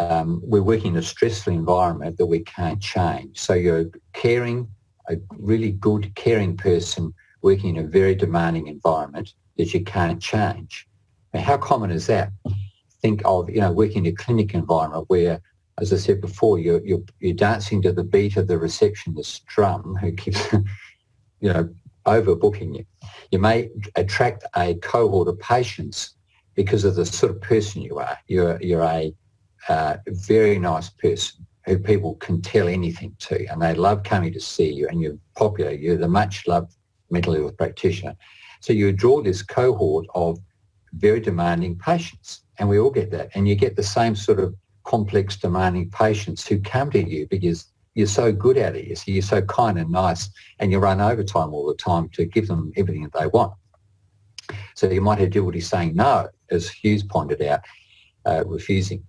Um, we're working in a stressful environment that we can't change. So you're caring, a really good caring person working in a very demanding environment that you can't change. Now, how common is that? Think of, you know, working in a clinic environment where, as I said before, you're, you're, you're dancing to the beat of the receptionist's drum who keeps, <laughs> you know, overbooking you. You may attract a cohort of patients because of the sort of person you are. You're, you're a, uh, very nice person who people can tell anything to and they love coming to see you and you're popular, you're the much loved mental health practitioner. So you draw this cohort of very demanding patients and we all get that. And you get the same sort of complex demanding patients who come to you because you're so good at it. You're so kind and nice and you run overtime all the time to give them everything that they want. So you might have difficulty saying no, as Hugh's pointed out, uh, refusing.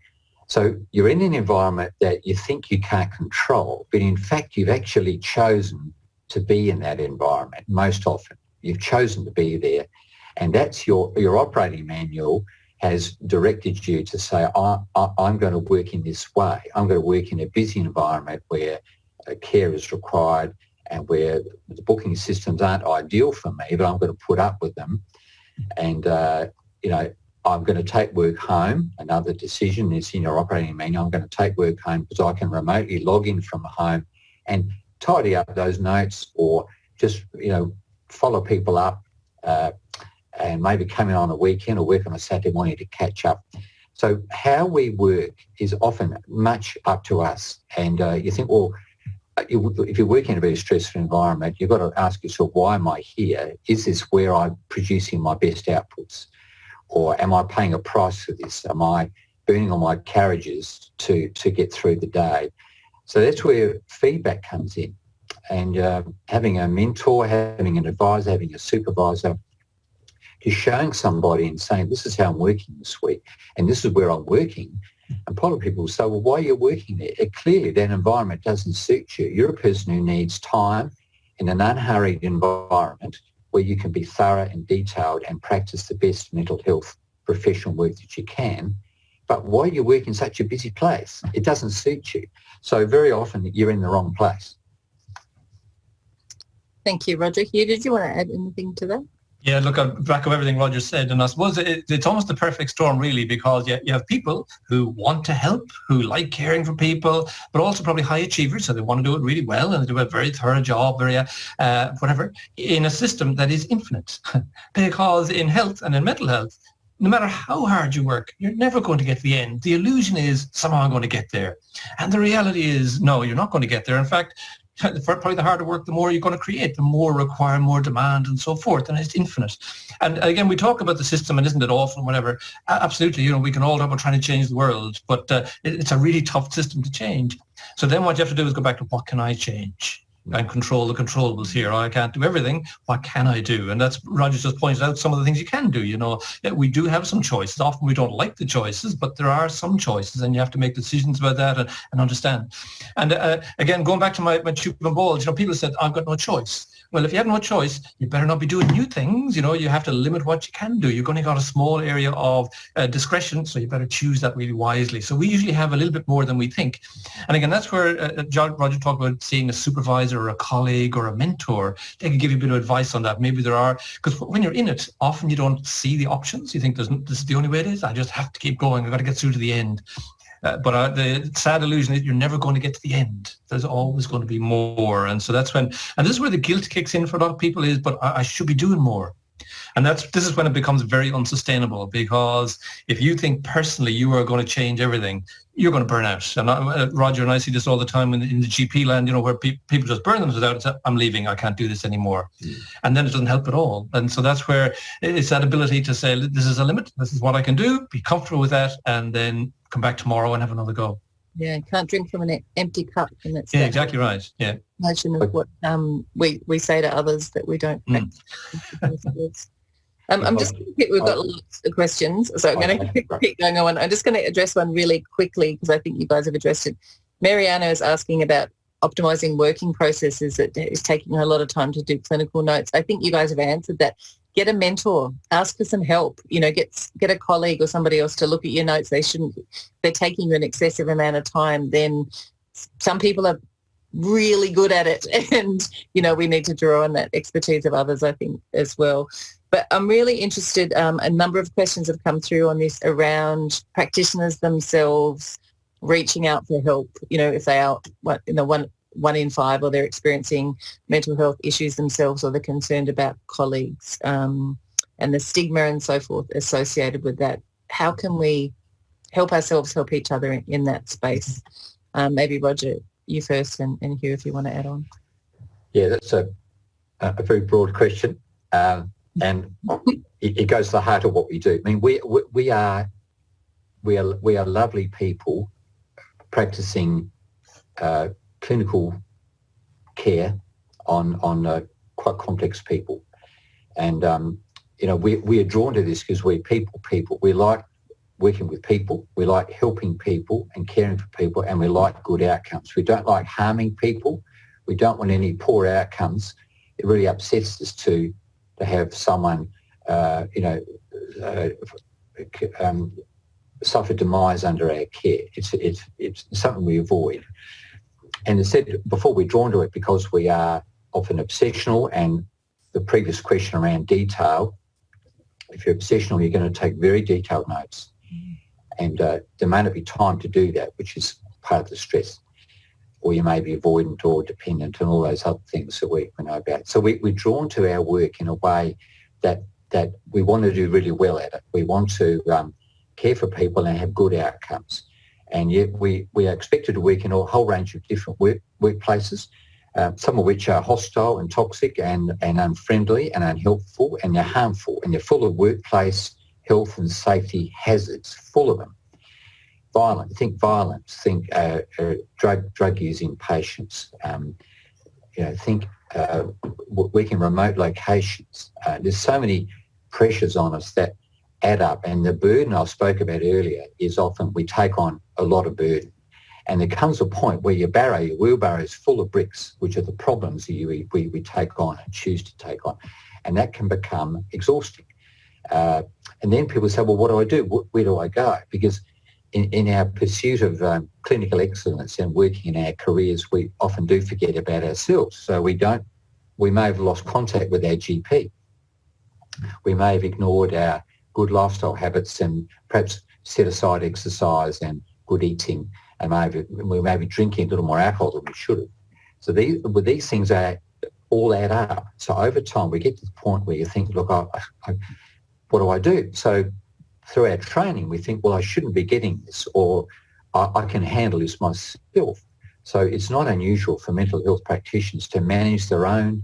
So you're in an environment that you think you can't control, but in fact you've actually chosen to be in that environment most often. You've chosen to be there and that's your, your operating manual has directed you to say, I, am going to work in this way. I'm going to work in a busy environment where care is required and where the booking systems aren't ideal for me, but I'm going to put up with them. And, uh, you know, I'm going to take work home. Another decision is in your operating manual. I'm going to take work home because I can remotely log in from home and tidy up those notes or just, you know, follow people up uh, and maybe come in on a weekend or work on a Saturday morning to catch up. So how we work is often much up to us. And uh, you think, well, if you're working in a very stressful environment, you've got to ask yourself, why am I here? Is this where I'm producing my best outputs? Or am I paying a price for this? Am I burning all my carriages to, to get through the day? So that's where feedback comes in. And uh, having a mentor, having an advisor, having a supervisor, just showing somebody and saying, this is how I'm working this week and this is where I'm working. And a lot of people say, well, why are you working there? It, clearly, that environment doesn't suit you. You're a person who needs time in an unhurried environment where you can be thorough and detailed and practice the best mental health professional work that you can. But why you work in such a busy place? It doesn't suit you. So very often you're in the wrong place. Thank you, Roger. Hugh, did you want to add anything to that? Yeah, look, on back of everything Roger said, and I suppose it, it's almost the perfect storm, really, because you, you have people who want to help, who like caring for people, but also probably high achievers, so they want to do it really well and they do a very thorough job, very uh, whatever, in a system that is infinite. <laughs> because in health and in mental health, no matter how hard you work, you're never going to get to the end. The illusion is somehow I'm going to get there. And the reality is, no, you're not going to get there. In fact, probably the harder work, the more you're going to create, the more require more demand and so forth, and it's infinite. And again, we talk about the system and isn't it awful and whatever. Absolutely, you know, we can all talk about trying to change the world, but uh, it's a really tough system to change. So then what you have to do is go back to what can I change? And control the controllables here. I can't do everything. What can I do? And that's Roger just pointed out some of the things you can do. You know, we do have some choices. Often we don't like the choices, but there are some choices, and you have to make decisions about that and, and understand. And uh, again, going back to my, my tube and balls, you know, people said, I've got no choice. Well, if you have no choice, you better not be doing new things. You know, you have to limit what you can do. You've only got a small area of uh, discretion, so you better choose that really wisely. So we usually have a little bit more than we think. And again, that's where uh, John, Roger talked about seeing a supervisor or a colleague or a mentor. They can give you a bit of advice on that. Maybe there are, because when you're in it, often you don't see the options. You think this is the only way it is. I just have to keep going. I've got to get through to the end. Uh, but uh, the sad illusion is you're never going to get to the end. There's always going to be more. And so that's when, and this is where the guilt kicks in for a lot of people is, but I, I should be doing more. And that's this is when it becomes very unsustainable because if you think personally you are going to change everything, you're going to burn out. And I, uh, Roger and I see this all the time in, in the GP land, you know, where pe- people just burn themselves out and say, I'm leaving, I can't do this anymore. Mm. And then it doesn't help at all. And so that's where it's that ability to say, this is a limit, this is what I can do, be comfortable with that, and then come back tomorrow and have another go. Yeah, can't drink from an empty cup. And that's yeah, exactly right. Yeah. Notion of what um, we, we say to others that we don't mm. <laughs> Um, I'm just we've got lots of questions, so I'm going to keep going on. I'm just going to address one really quickly because I think you guys have addressed it. Mariana is asking about optimizing working processes that is taking her a lot of time to do clinical notes. I think you guys have answered that. Get a mentor, ask for some help, you know, get get a colleague or somebody else to look at your notes. They shouldn't, they're taking you an excessive amount of time, then some people are really good at it <laughs> and, you know, we need to draw on that expertise of others, I think, as well. But I'm really interested, um, a number of questions have come through on this around practitioners themselves reaching out for help, you know, if they are, what, you know, one, one in five or they're experiencing mental health issues themselves or they're concerned about colleagues um, and the stigma and so forth associated with that. How can we help ourselves help each other in, in that space. Um, maybe Roger, you first, and, and Hugh, if you want to add on. Yeah, that's a a very broad question, um, <laughs> and it, it, goes to the heart of what we do. I mean, we we, we are we are we are lovely people practicing uh, clinical care on on uh, quite complex people, and um, you know we we are drawn to this because we're people people. We like working with people. We like helping people and caring for people, and we like good outcomes. We don't like harming people. We don't want any poor outcomes. It really upsets us to to have someone, uh, you know, uh, um, suffer demise under our care. It's it's it's something we avoid. And said before, we're drawn to it because we are often obsessional and the previous question around detail, if you're obsessional, you're going to take very detailed notes. And uh, there may not be time to do that, which is part of the stress. Or you may be avoidant or dependent and all those other things that we, we know about. So we, we're drawn to our work in a way that that we want to do really well at it. We want to um, care for people and have good outcomes. And yet we, we are expected to work in a whole range of different work, workplaces, uh, some of which are hostile and toxic and, and unfriendly and unhelpful and they're harmful and they're full of workplace health and safety hazards, full of them. Violent, think violence, think uh, uh, drug drug using patients, um, you know, think uh, working remote locations. Uh, there's so many pressures on us that add up. And the burden I spoke about earlier is often we take on a lot of burden. And there comes a point where your barrow, your wheelbarrow is full of bricks, which are the problems that you, we, we take on and choose to take on. And that can become exhausting. Uh, and then people say, well, what do I do? Where do I go? Because in, in our pursuit of um, clinical excellence and working in our careers, we often do forget about ourselves. So we don't, we may have lost contact with our GP. We may have ignored our good lifestyle habits and perhaps set aside exercise and good eating and maybe we may be drinking a little more alcohol than we should have. So these, with these things are all add up. So over time we get to the point where you think, look, I, I, what do I do? So through our training we think, well, I shouldn't be getting this or I, I can handle this myself. So it's not unusual for mental health practitioners to manage their own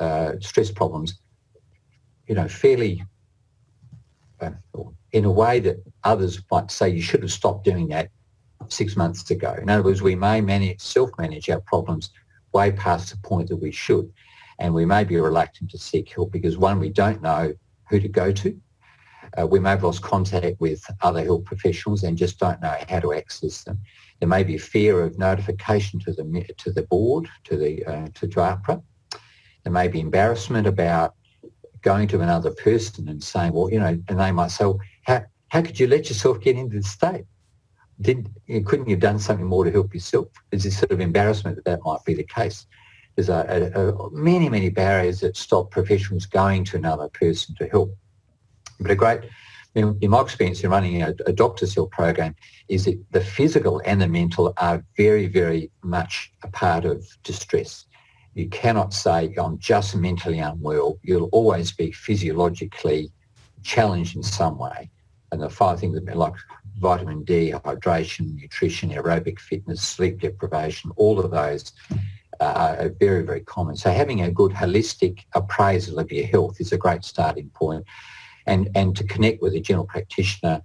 uh, stress problems, you know, fairly in a way that others might say you should have stopped doing that six months ago. In other words, we may manage, self-manage our problems way past the point that we should. And we may be reluctant to seek help because one, we don't know who to go to. Uh, we may have lost contact with other health professionals and just don't know how to access them. There may be fear of notification to the to the board, to the uh, to, to AHPRA. There may be embarrassment about going to another person and saying, well, you know, and they might say, well, how, how could you let yourself get into the state? Did, couldn't you have done something more to help yourself? There's this sort of embarrassment that that might be the case. There's a, a, a, many, many barriers that stop professionals going to another person to help. But a great, in, in my experience in running a, a doctor's help program, is that the physical and the mental are very, very much a part of distress. You cannot say, I'm just mentally unwell. You'll always be physiologically challenged in some way. And the five things that like vitamin D, hydration, nutrition, aerobic fitness, sleep deprivation, all of those uh, are very, very common. So having a good holistic appraisal of your health is a great starting point. And, and to connect with a general practitioner,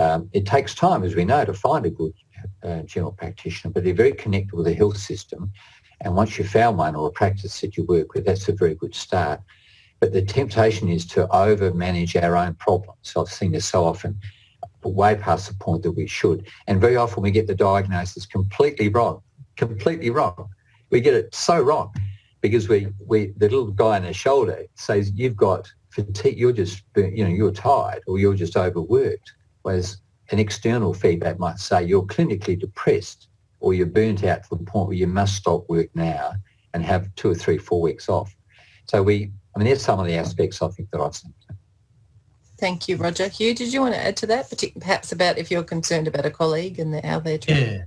um, it takes time, as we know, to find a good uh, general practitioner, but they're very connected with the health system and once you've found one or a practice that you work with, that's a very good start. But the temptation is to over-manage our own problems. I've seen this so often, way past the point that we should. And very often we get the diagnosis completely wrong, completely wrong. We get it so wrong because we, we the little guy on the shoulder says, you've got fatigue, you're just, you know, you're tired or you're just overworked. Whereas an external feedback might say, you're clinically depressed or you're burnt out to the point where you must stop work now and have two or three, four weeks off. So we, I mean, there's some of the aspects I think that I've seen. Thank you, Roger. Hugh, did you want to add to that, perhaps about if you're concerned about a colleague and how they're treated? Yeah.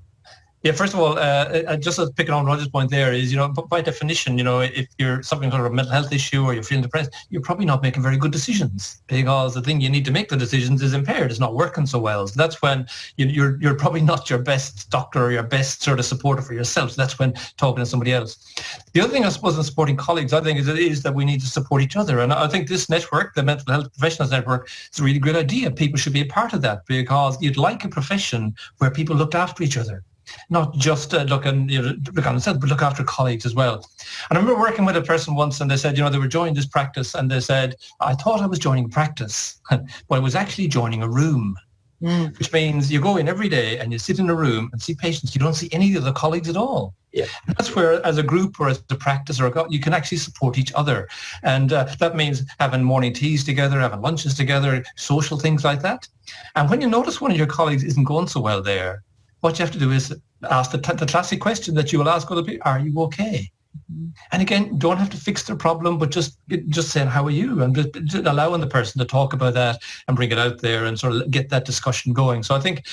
Yeah, first of all, uh, uh just as picking on Roger's point there is, you know, by definition, you know, if you're suffering from a mental health issue or you're feeling depressed, you're probably not making very good decisions because the thing you need to make the decisions is impaired. It's not working so well. So that's when you, are you're, you're probably not your best doctor or your best sort of supporter for yourself. So that's when talking to somebody else. The other thing I suppose in supporting colleagues, I think is, is that we need to support each other. And I think this network, the Mental Health Professionals Network, is a really good idea. People should be a part of that because you'd like a profession where people looked after each other not just uh, look, and, you know, look on themselves, but look after colleagues as well. And I remember working with a person once and they said, you know, they were joining this practice and they said, I thought I was joining practice, <laughs> but I was actually joining a room. Mm. Which means you go in every day and you sit in a room and see patients. You don't see any of the colleagues at all. Yeah. And that's where, as a group or as a practice or a, you can actually support each other, and uh, that means having morning teas together, having lunches together, social things like that. And when you notice one of your colleagues isn't going so well there, what you have to do is ask the, the classic question that you will ask other people, are you okay? Mm-hmm. And again, don't have to fix their problem, but just just saying, how are you? And just, just allowing the person to talk about that and bring it out there and sort of get that discussion going. So I think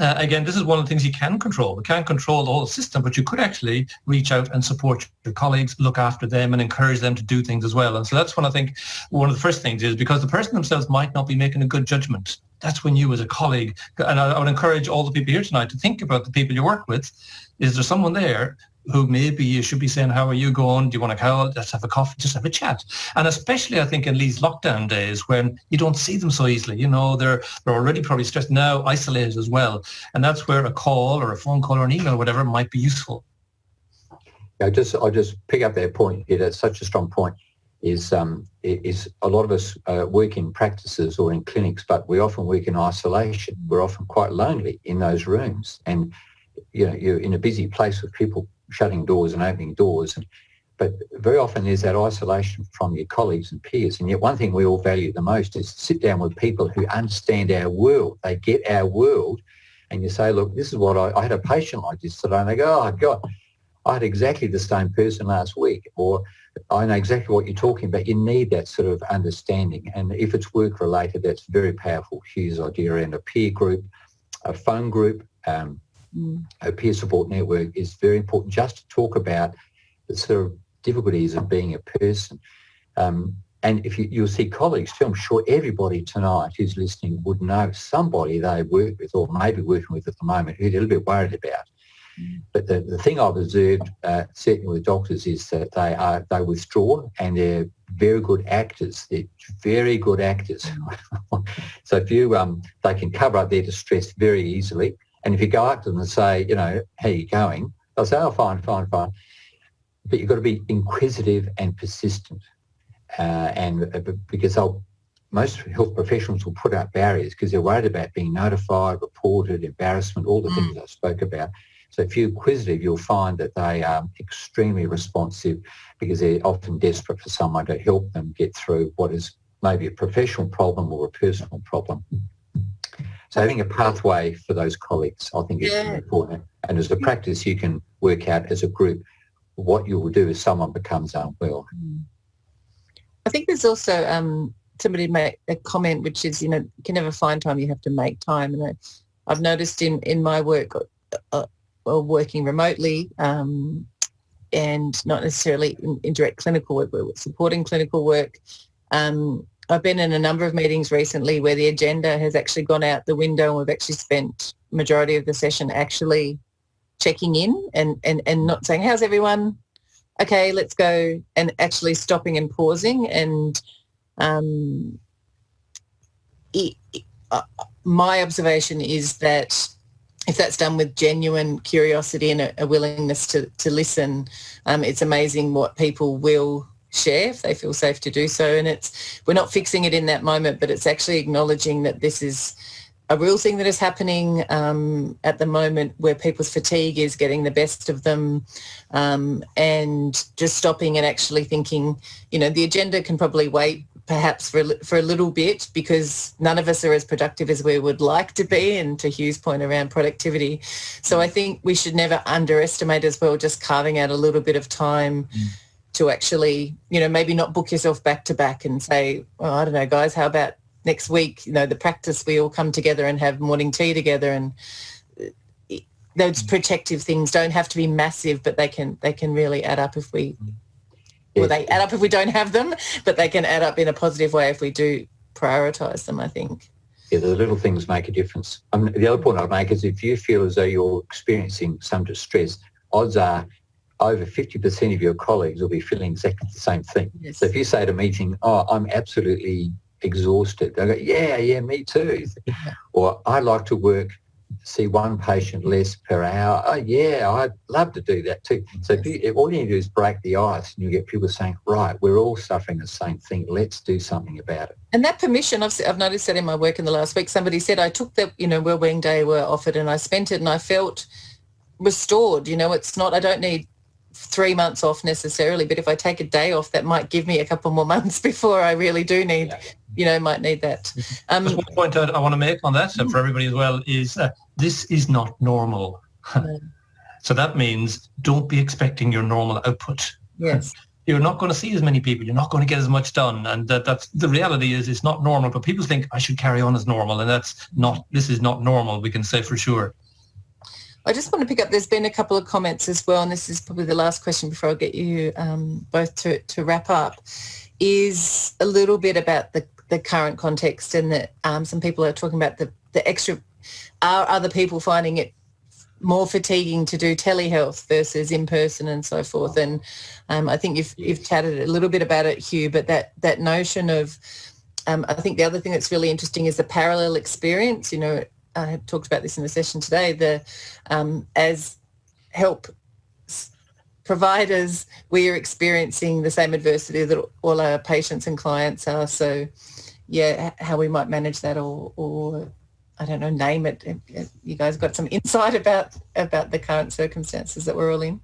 uh, again, this is one of the things you can control. You can't control the whole system, but you could actually reach out and support your colleagues, look after them and encourage them to do things as well. And so that's when I think one of the first things is because the person themselves might not be making a good judgment that's when you as a colleague, and I, I, would encourage all the people here tonight to think about the people you work with. Is there someone there who maybe you should be saying, how are you going? Do you want to call? Let's have a coffee, just have a chat. And especially I think in these lockdown days when you don't see them so easily, you know, they're, they're already probably stressed now, isolated as well. And that's where a call or a phone call or an email or whatever might be useful. Yeah, just I'll just pick up that point. Yeah, that's such a strong point is um, is a lot of us uh, work in practices or in clinics, but we often work in isolation. We're often quite lonely in those rooms, and you know you're in a busy place with people shutting doors and opening doors, and but very often there's that isolation from your colleagues and peers. And yet one thing we all value the most is to sit down with people who understand our world. They get our world, and you say, look, this is what I, I had a patient like this today, and they go, oh God, I had exactly the same person last week, or I know exactly what you're talking about. You need that sort of understanding. And if it's work related, that's very powerful. Hugh's idea around a peer group, a phone group, um, mm. a peer support network is very important just to talk about the sort of difficulties of being a person. Um, and if you, you'll see colleagues too, I'm sure everybody tonight who's listening would know somebody they work with or maybe working with at the moment who they're a little bit worried about. But the, the thing I've observed, uh, certainly with doctors, is that they are they withdraw and they're very good actors. They're very good actors. <laughs> so if you um, they can cover up their distress very easily. And if you go up to them and say, you know, how are you going? They'll say, oh, fine, fine, fine. But you've got to be inquisitive and persistent. Uh, and uh, because they'll most health professionals will put up barriers because they're worried about being notified, reported, embarrassment, all the mm. things I spoke about. So if you're inquisitive, you'll find that they are extremely responsive because they're often desperate for someone to help them get through what is maybe a professional problem or a personal problem. So having a pathway for those colleagues, I think, is yeah. important. And as a practice, you can work out as a group what you will do if someone becomes unwell. I think there's also um, somebody made a comment, which is, you know, you can never find time, you have to make time. And I, I've noticed in, in my work, uh, or working remotely um, and not necessarily in, in, direct clinical work, but supporting clinical work. Um, I've been in a number of meetings recently where the agenda has actually gone out the window and we've actually spent majority of the session actually checking in and, and, and not saying, how's everyone? Okay, let's go and actually stopping and pausing and um, it, uh, my observation is that if that's done with genuine curiosity and a, a willingness to, to listen, um, it's amazing what people will share if they feel safe to do so. And it's we're not fixing it in that moment, but it's actually acknowledging that this is a real thing that is happening um, at the moment where people's fatigue is getting the best of them um, and just stopping and actually thinking, you know, the agenda can probably wait perhaps for, for a little bit because none of us are as productive as we would like to be and to Hugh's point around productivity. So I think we should never underestimate as well just carving out a little bit of time mm. To actually, you know, maybe not book yourself back to back and say, well, I don't know, guys, how about next week, you know, the practice we all come together and have morning tea together and those protective things don't have to be massive, but they can they can really add up if we yeah. well they add up if we don't have them, but they can add up in a positive way if we do prioritize them, I think. Yeah, the little things make a difference. Um, the other point I'd make is if you feel as though you're experiencing some distress, odds are over 50% of your colleagues will be feeling exactly the same thing. Yes. So if you say at a meeting, oh, I'm absolutely exhausted, they go, yeah, yeah, me too. or I like to work see one patient less per hour. Oh yeah, I'd love to do that too. So if you, all you need to do is break the ice and you get people saying, right, we're all suffering the same thing. Let's do something about it. And that permission, I've, I've noticed that in my work in the last week, somebody said, I took the, you know, wellbeing day were offered and I spent it and I felt restored. You know, it's not, I don't need three months off necessarily, but if I take a day off, that might give me a couple more <laughs> months before I really do need, yeah. you know, might need that. Um, Just one point I, want to make on that uh, for everybody as well is uh, this is not normal. <laughs> so that means don't be expecting your normal output. Yes. <laughs> You're not going to see as many people. You're not going to get as much done, and that, that's the reality. Is it's not normal, but people think I should carry on as normal, and that's not. This is not normal. We can say for sure. I just want to pick up, there's been a couple of comments as well, and this is probably the last question before I get you um, both to, to wrap up, is a little bit about the, the current context and that um, some people are talking about the, the extra, are other people finding it more fatiguing to do telehealth versus in person and so forth. And um, I think you've, you've chatted a little bit about it, Hugh, but that, that notion of, um, I think the other thing that's really interesting is the parallel experience. You know, I talked about this in the session today, the um, as help providers, we are experiencing the same adversity that all our patients and clients are. So yeah, how we might manage that or, or I don't know, name it. You guys got some insight about about the current circumstances that we're all in?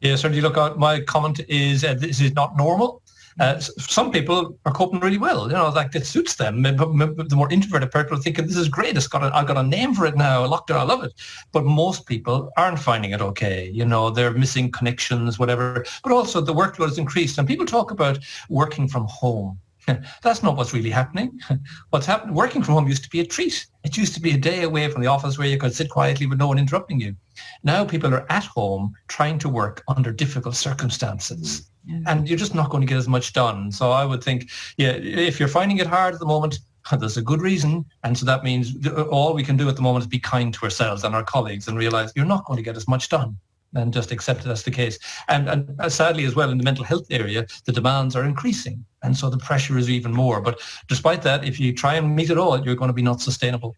Yeah, certainly. Look, my comment is uh, this is not normal. Uh, some people are coping really well. You know, like it suits them. The more introverted people are thinking, this is great. It's got a, I've got a name for it now. Lockdown, I love it. But most people aren't finding it okay. You know, they're missing connections, whatever. But also the workload has increased. And people talk about working from home. <laughs> That's not what's really happening. <laughs> What's happening, working from home used to be a treat. It used to be a day away from the office where you could sit quietly with no one interrupting you. Now people are at home trying to work under difficult circumstances. Mm. And you're just not going to get as much done. So I would think, yeah, if you're finding it hard at the moment, <laughs> there's a good reason. And so that means all we can do at the moment is be kind to ourselves and our colleagues and realize you're not going to get as much done and just accept it as the case. And, and uh, sadly as well in the mental health area, the demands are increasing. And so the pressure is even more. But despite that, if you try and meet it all, you're going to be not sustainable.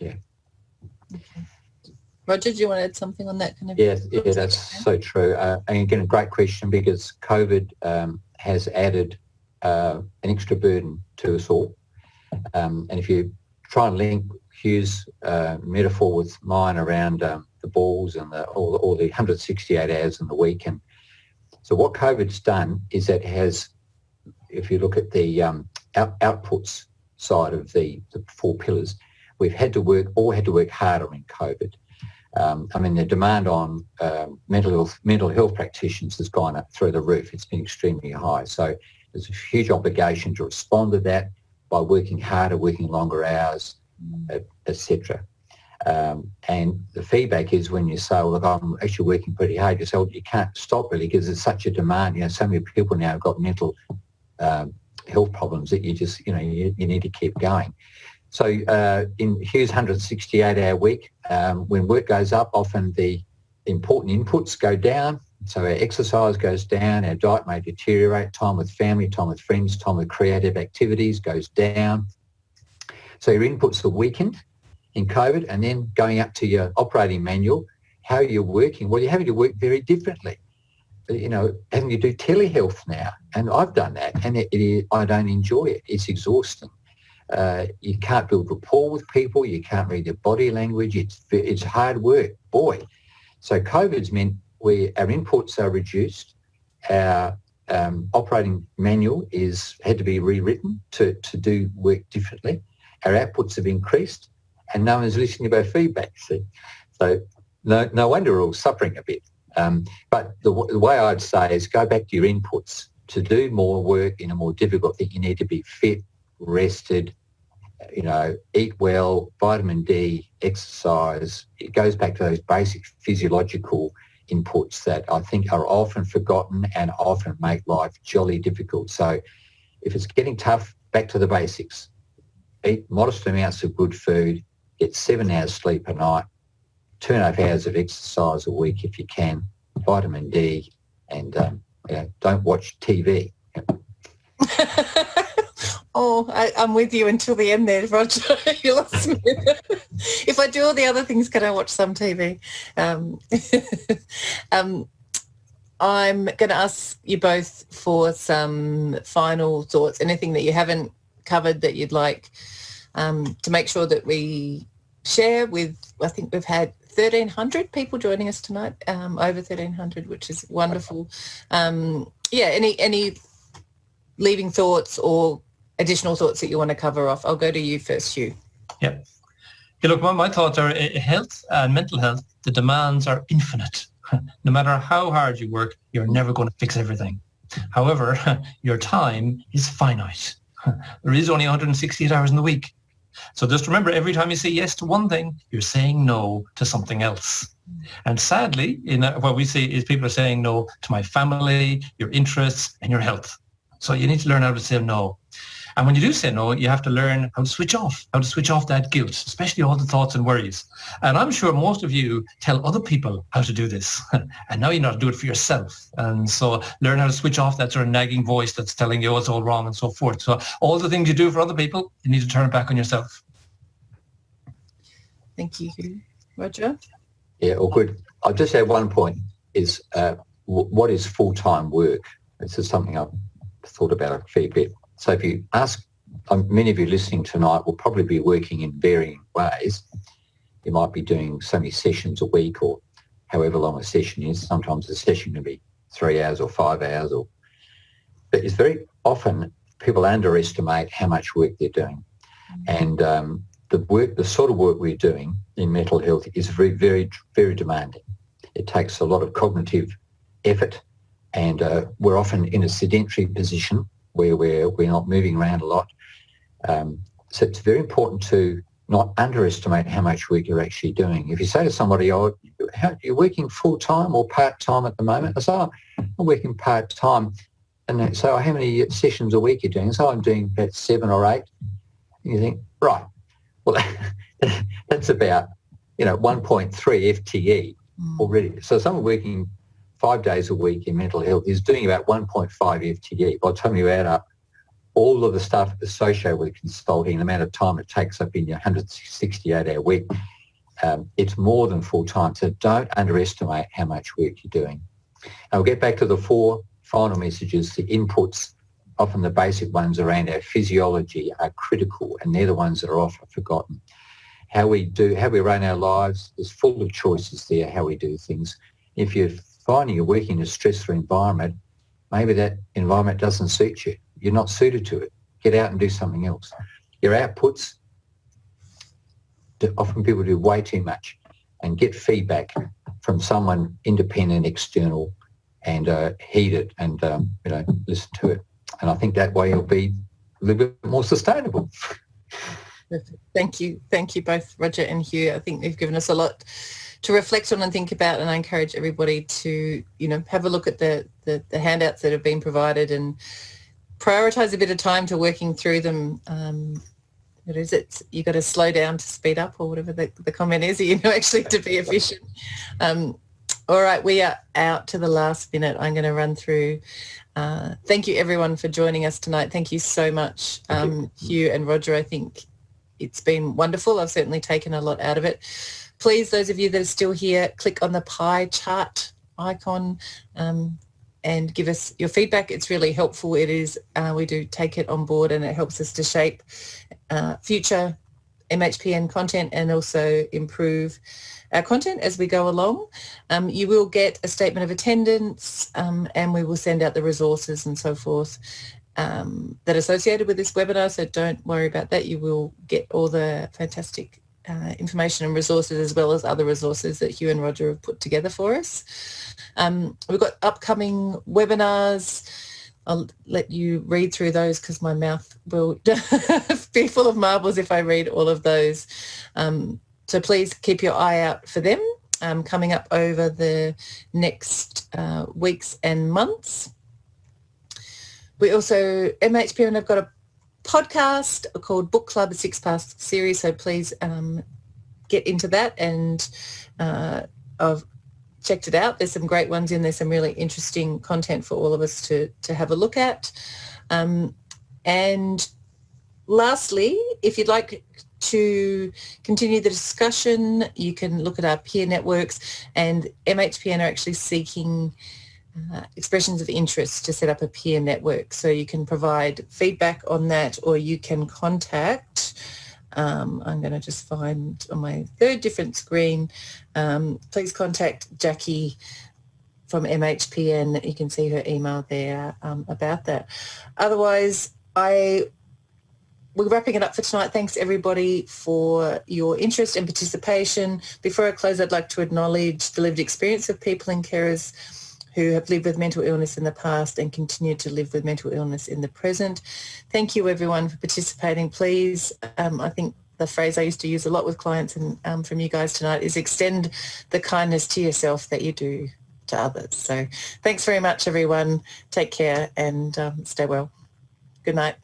Yeah. Okay. Roger, do you want to add something on that? Kind of yeah, yeah, that's so true. Uh, and again, a great question because COVID um, has added uh, an extra burden to us all. Um, and if you try and link Hugh's uh, metaphor with mine around um, the balls and the, all, the, all the 168 hours in the week. And so what COVID's done is it has, if you look at the um, out, outputs side of the, the four pillars, we've had to work, all had to work harder in COVID. Um, I mean, the demand on um, mental health mental health practitioners has gone up through the roof. It's been extremely high. So there's a huge obligation to respond to that by working harder, working longer hours, mm. etc. Um, and the feedback is when you say, well, look, I'm actually working pretty hard, you say, well, you can't stop really because there's such a demand. You know, so many people now have got mental um, health problems that you just, you know, you, you need to keep going. So uh, in Hugh's 168-hour week, um, when work goes up, often the important inputs go down. So our exercise goes down, our diet may deteriorate, time with family, time with friends, time with creative activities goes down. So your inputs are weakened in COVID and then going up to your operating manual, how you're working, well, you're having to work very differently. You know, having to do telehealth now, and I've done that, and it, I don't enjoy it. It's exhausting. Uh, you can't build rapport with people. You can't read their body language. It's it's hard work, boy. So COVID's meant we our inputs are reduced. Our um, operating manual is had to be rewritten to to do work differently. Our outputs have increased, and no one's listening to our feedback. See, so no no wonder we're all suffering a bit. Um, but the, the way I'd say is go back to your inputs. To do more work in a more difficult thing, you need to be fit, rested, you know, eat well, vitamin D, exercise. It goes back to those basic physiological inputs that I think are often forgotten and often make life jolly difficult. So if it's getting tough, back to the basics. Eat modest amounts of good food, get seven hours sleep a night, two and a half hours of exercise a week if you can, vitamin D, and um, you know, don't watch TV. <laughs> oh, I, am with you until the end there, Roger. <laughs> you lost me. <laughs> if I do all the other things, can I watch some TV? Um, um, I'm going to ask you both for some final thoughts, anything that you haven't covered that you'd like um, to make sure that we share with, I think we've had 1,300 people joining us tonight, um, over 1,300, which is wonderful. Um, yeah, any, any leaving thoughts or additional thoughts that you want to cover off? I'll go to you first, Hugh. Yeah. yeah look, my, my thoughts are uh, health and mental health, the demands are infinite. <laughs> no matter how hard you work, you're never going to fix everything. However, <laughs> your time is finite. <laughs> There is only 168 hours in the week. So just remember, every time you say yes to one thing, you're saying no to something else. And sadly, in a, what we see is people are saying no to my family, your interests, and your health. So you need to learn how to say no. And when you do say no, you have to learn how to switch off, how to switch off that guilt, especially all the thoughts and worries. And I'm sure most of you tell other people how to do this. <laughs> and now you know how to do it for yourself. And so learn how to switch off that sort of nagging voice that's telling you oh, it's all wrong and so forth. So all the things you do for other people, you need to turn it back on yourself. Thank you. Roger? Yeah, all good. I'll just add one point is uh, w- what is full-time work? This is something I've thought about a fair bit. So if you ask, um, many of you listening tonight will probably be working in varying ways. You might be doing so many sessions a week or however long a session is. Sometimes a session can be three hours or five hours. Or, but it's very often people underestimate how much work they're doing. And um, the work, the sort of work we're doing in mental health is very, very, very demanding. It takes a lot of cognitive effort and uh, we're often in a sedentary position where we're, we're not moving around a lot. Um, so it's very important to not underestimate how much work you're actually doing. If you say to somebody, oh, how, you're working full-time or part-time at the moment, I say, oh, I'm working part-time. And they say, oh, how many sessions a week are you doing? So I'm doing about seven or eight. And you think, right, well, <laughs> that's about, you know, 1.3 FTE mm. already. So someone working five days a week in mental health is doing about 1.5 FTE. By the time you add up all of the stuff associated with consulting, the amount of time it takes up in your 168-hour week, um, it's more than full-time. So don't underestimate how much work you're doing. I'll get back to the four final messages. The inputs, often the basic ones around our physiology, are critical, and they're the ones that are often forgotten. How we do, how we run our lives is full of choices there, how we do things. If you're finding you're working in a stressful environment, maybe that environment doesn't suit you. You're not suited to it. Get out and do something else. Your outputs, often people do way too much and get feedback from someone independent, external, and uh, heed it and um, you know listen to it. And I think that way you'll be a little bit more sustainable. Thank you, thank you both, Roger and Hugh. I think they've given us a lot to reflect on and think about and I encourage everybody to you know have a look at the, the, the handouts that have been provided and prioritize a bit of time to working through them. Um, what is it? You've got to slow down to speed up or whatever the, the comment is <laughs> you know actually to be efficient. Um, all right we are out to the last minute. I'm going to run through uh, thank you everyone for joining us tonight. Thank you so much. Um, Hugh and Roger I think it's been wonderful. I've certainly taken a lot out of it please, those of you that are still here, click on the pie chart icon um, and give us your feedback. It's really helpful. It is, uh, we do take it on board and it helps us to shape uh, future MHPN content and also improve our content as we go along. Um, you will get a statement of attendance um, and we will send out the resources and so forth um, that are associated with this webinar, so don't worry about that. You will get all the fantastic uh, information and resources as well as other resources that Hugh and Roger have put together for us. Um, we've got upcoming webinars. I'll let you read through those because my mouth will <laughs> be full of marbles if I read all of those. Um, so please keep your eye out for them um, coming up over the next uh, weeks and months. We also, MHPN I've got a podcast called Book Club Six Past Series, so please um, get into that and uh, I've checked it out. There's some great ones in there, some really interesting content for all of us to, to have a look at. Um, and lastly, if you'd like to continue the discussion, you can look at our peer networks and MHPN are actually seeking uh, expressions of interest to set up a peer network. So you can provide feedback on that or you can contact, um, I'm going to just find on my third different screen, um, please contact Jackie from MHPN. You can see her email there um, about that. Otherwise, I we're wrapping it up for tonight. Thanks everybody for your interest and participation. Before I close, I'd like to acknowledge the lived experience of people in carers who have lived with mental illness in the past and continue to live with mental illness in the present. Thank you everyone for participating. Please, um, I think the phrase I used to use a lot with clients and um, from you guys tonight is extend the kindness to yourself that you do to others. So thanks very much everyone. Take care and um, stay well. Good night.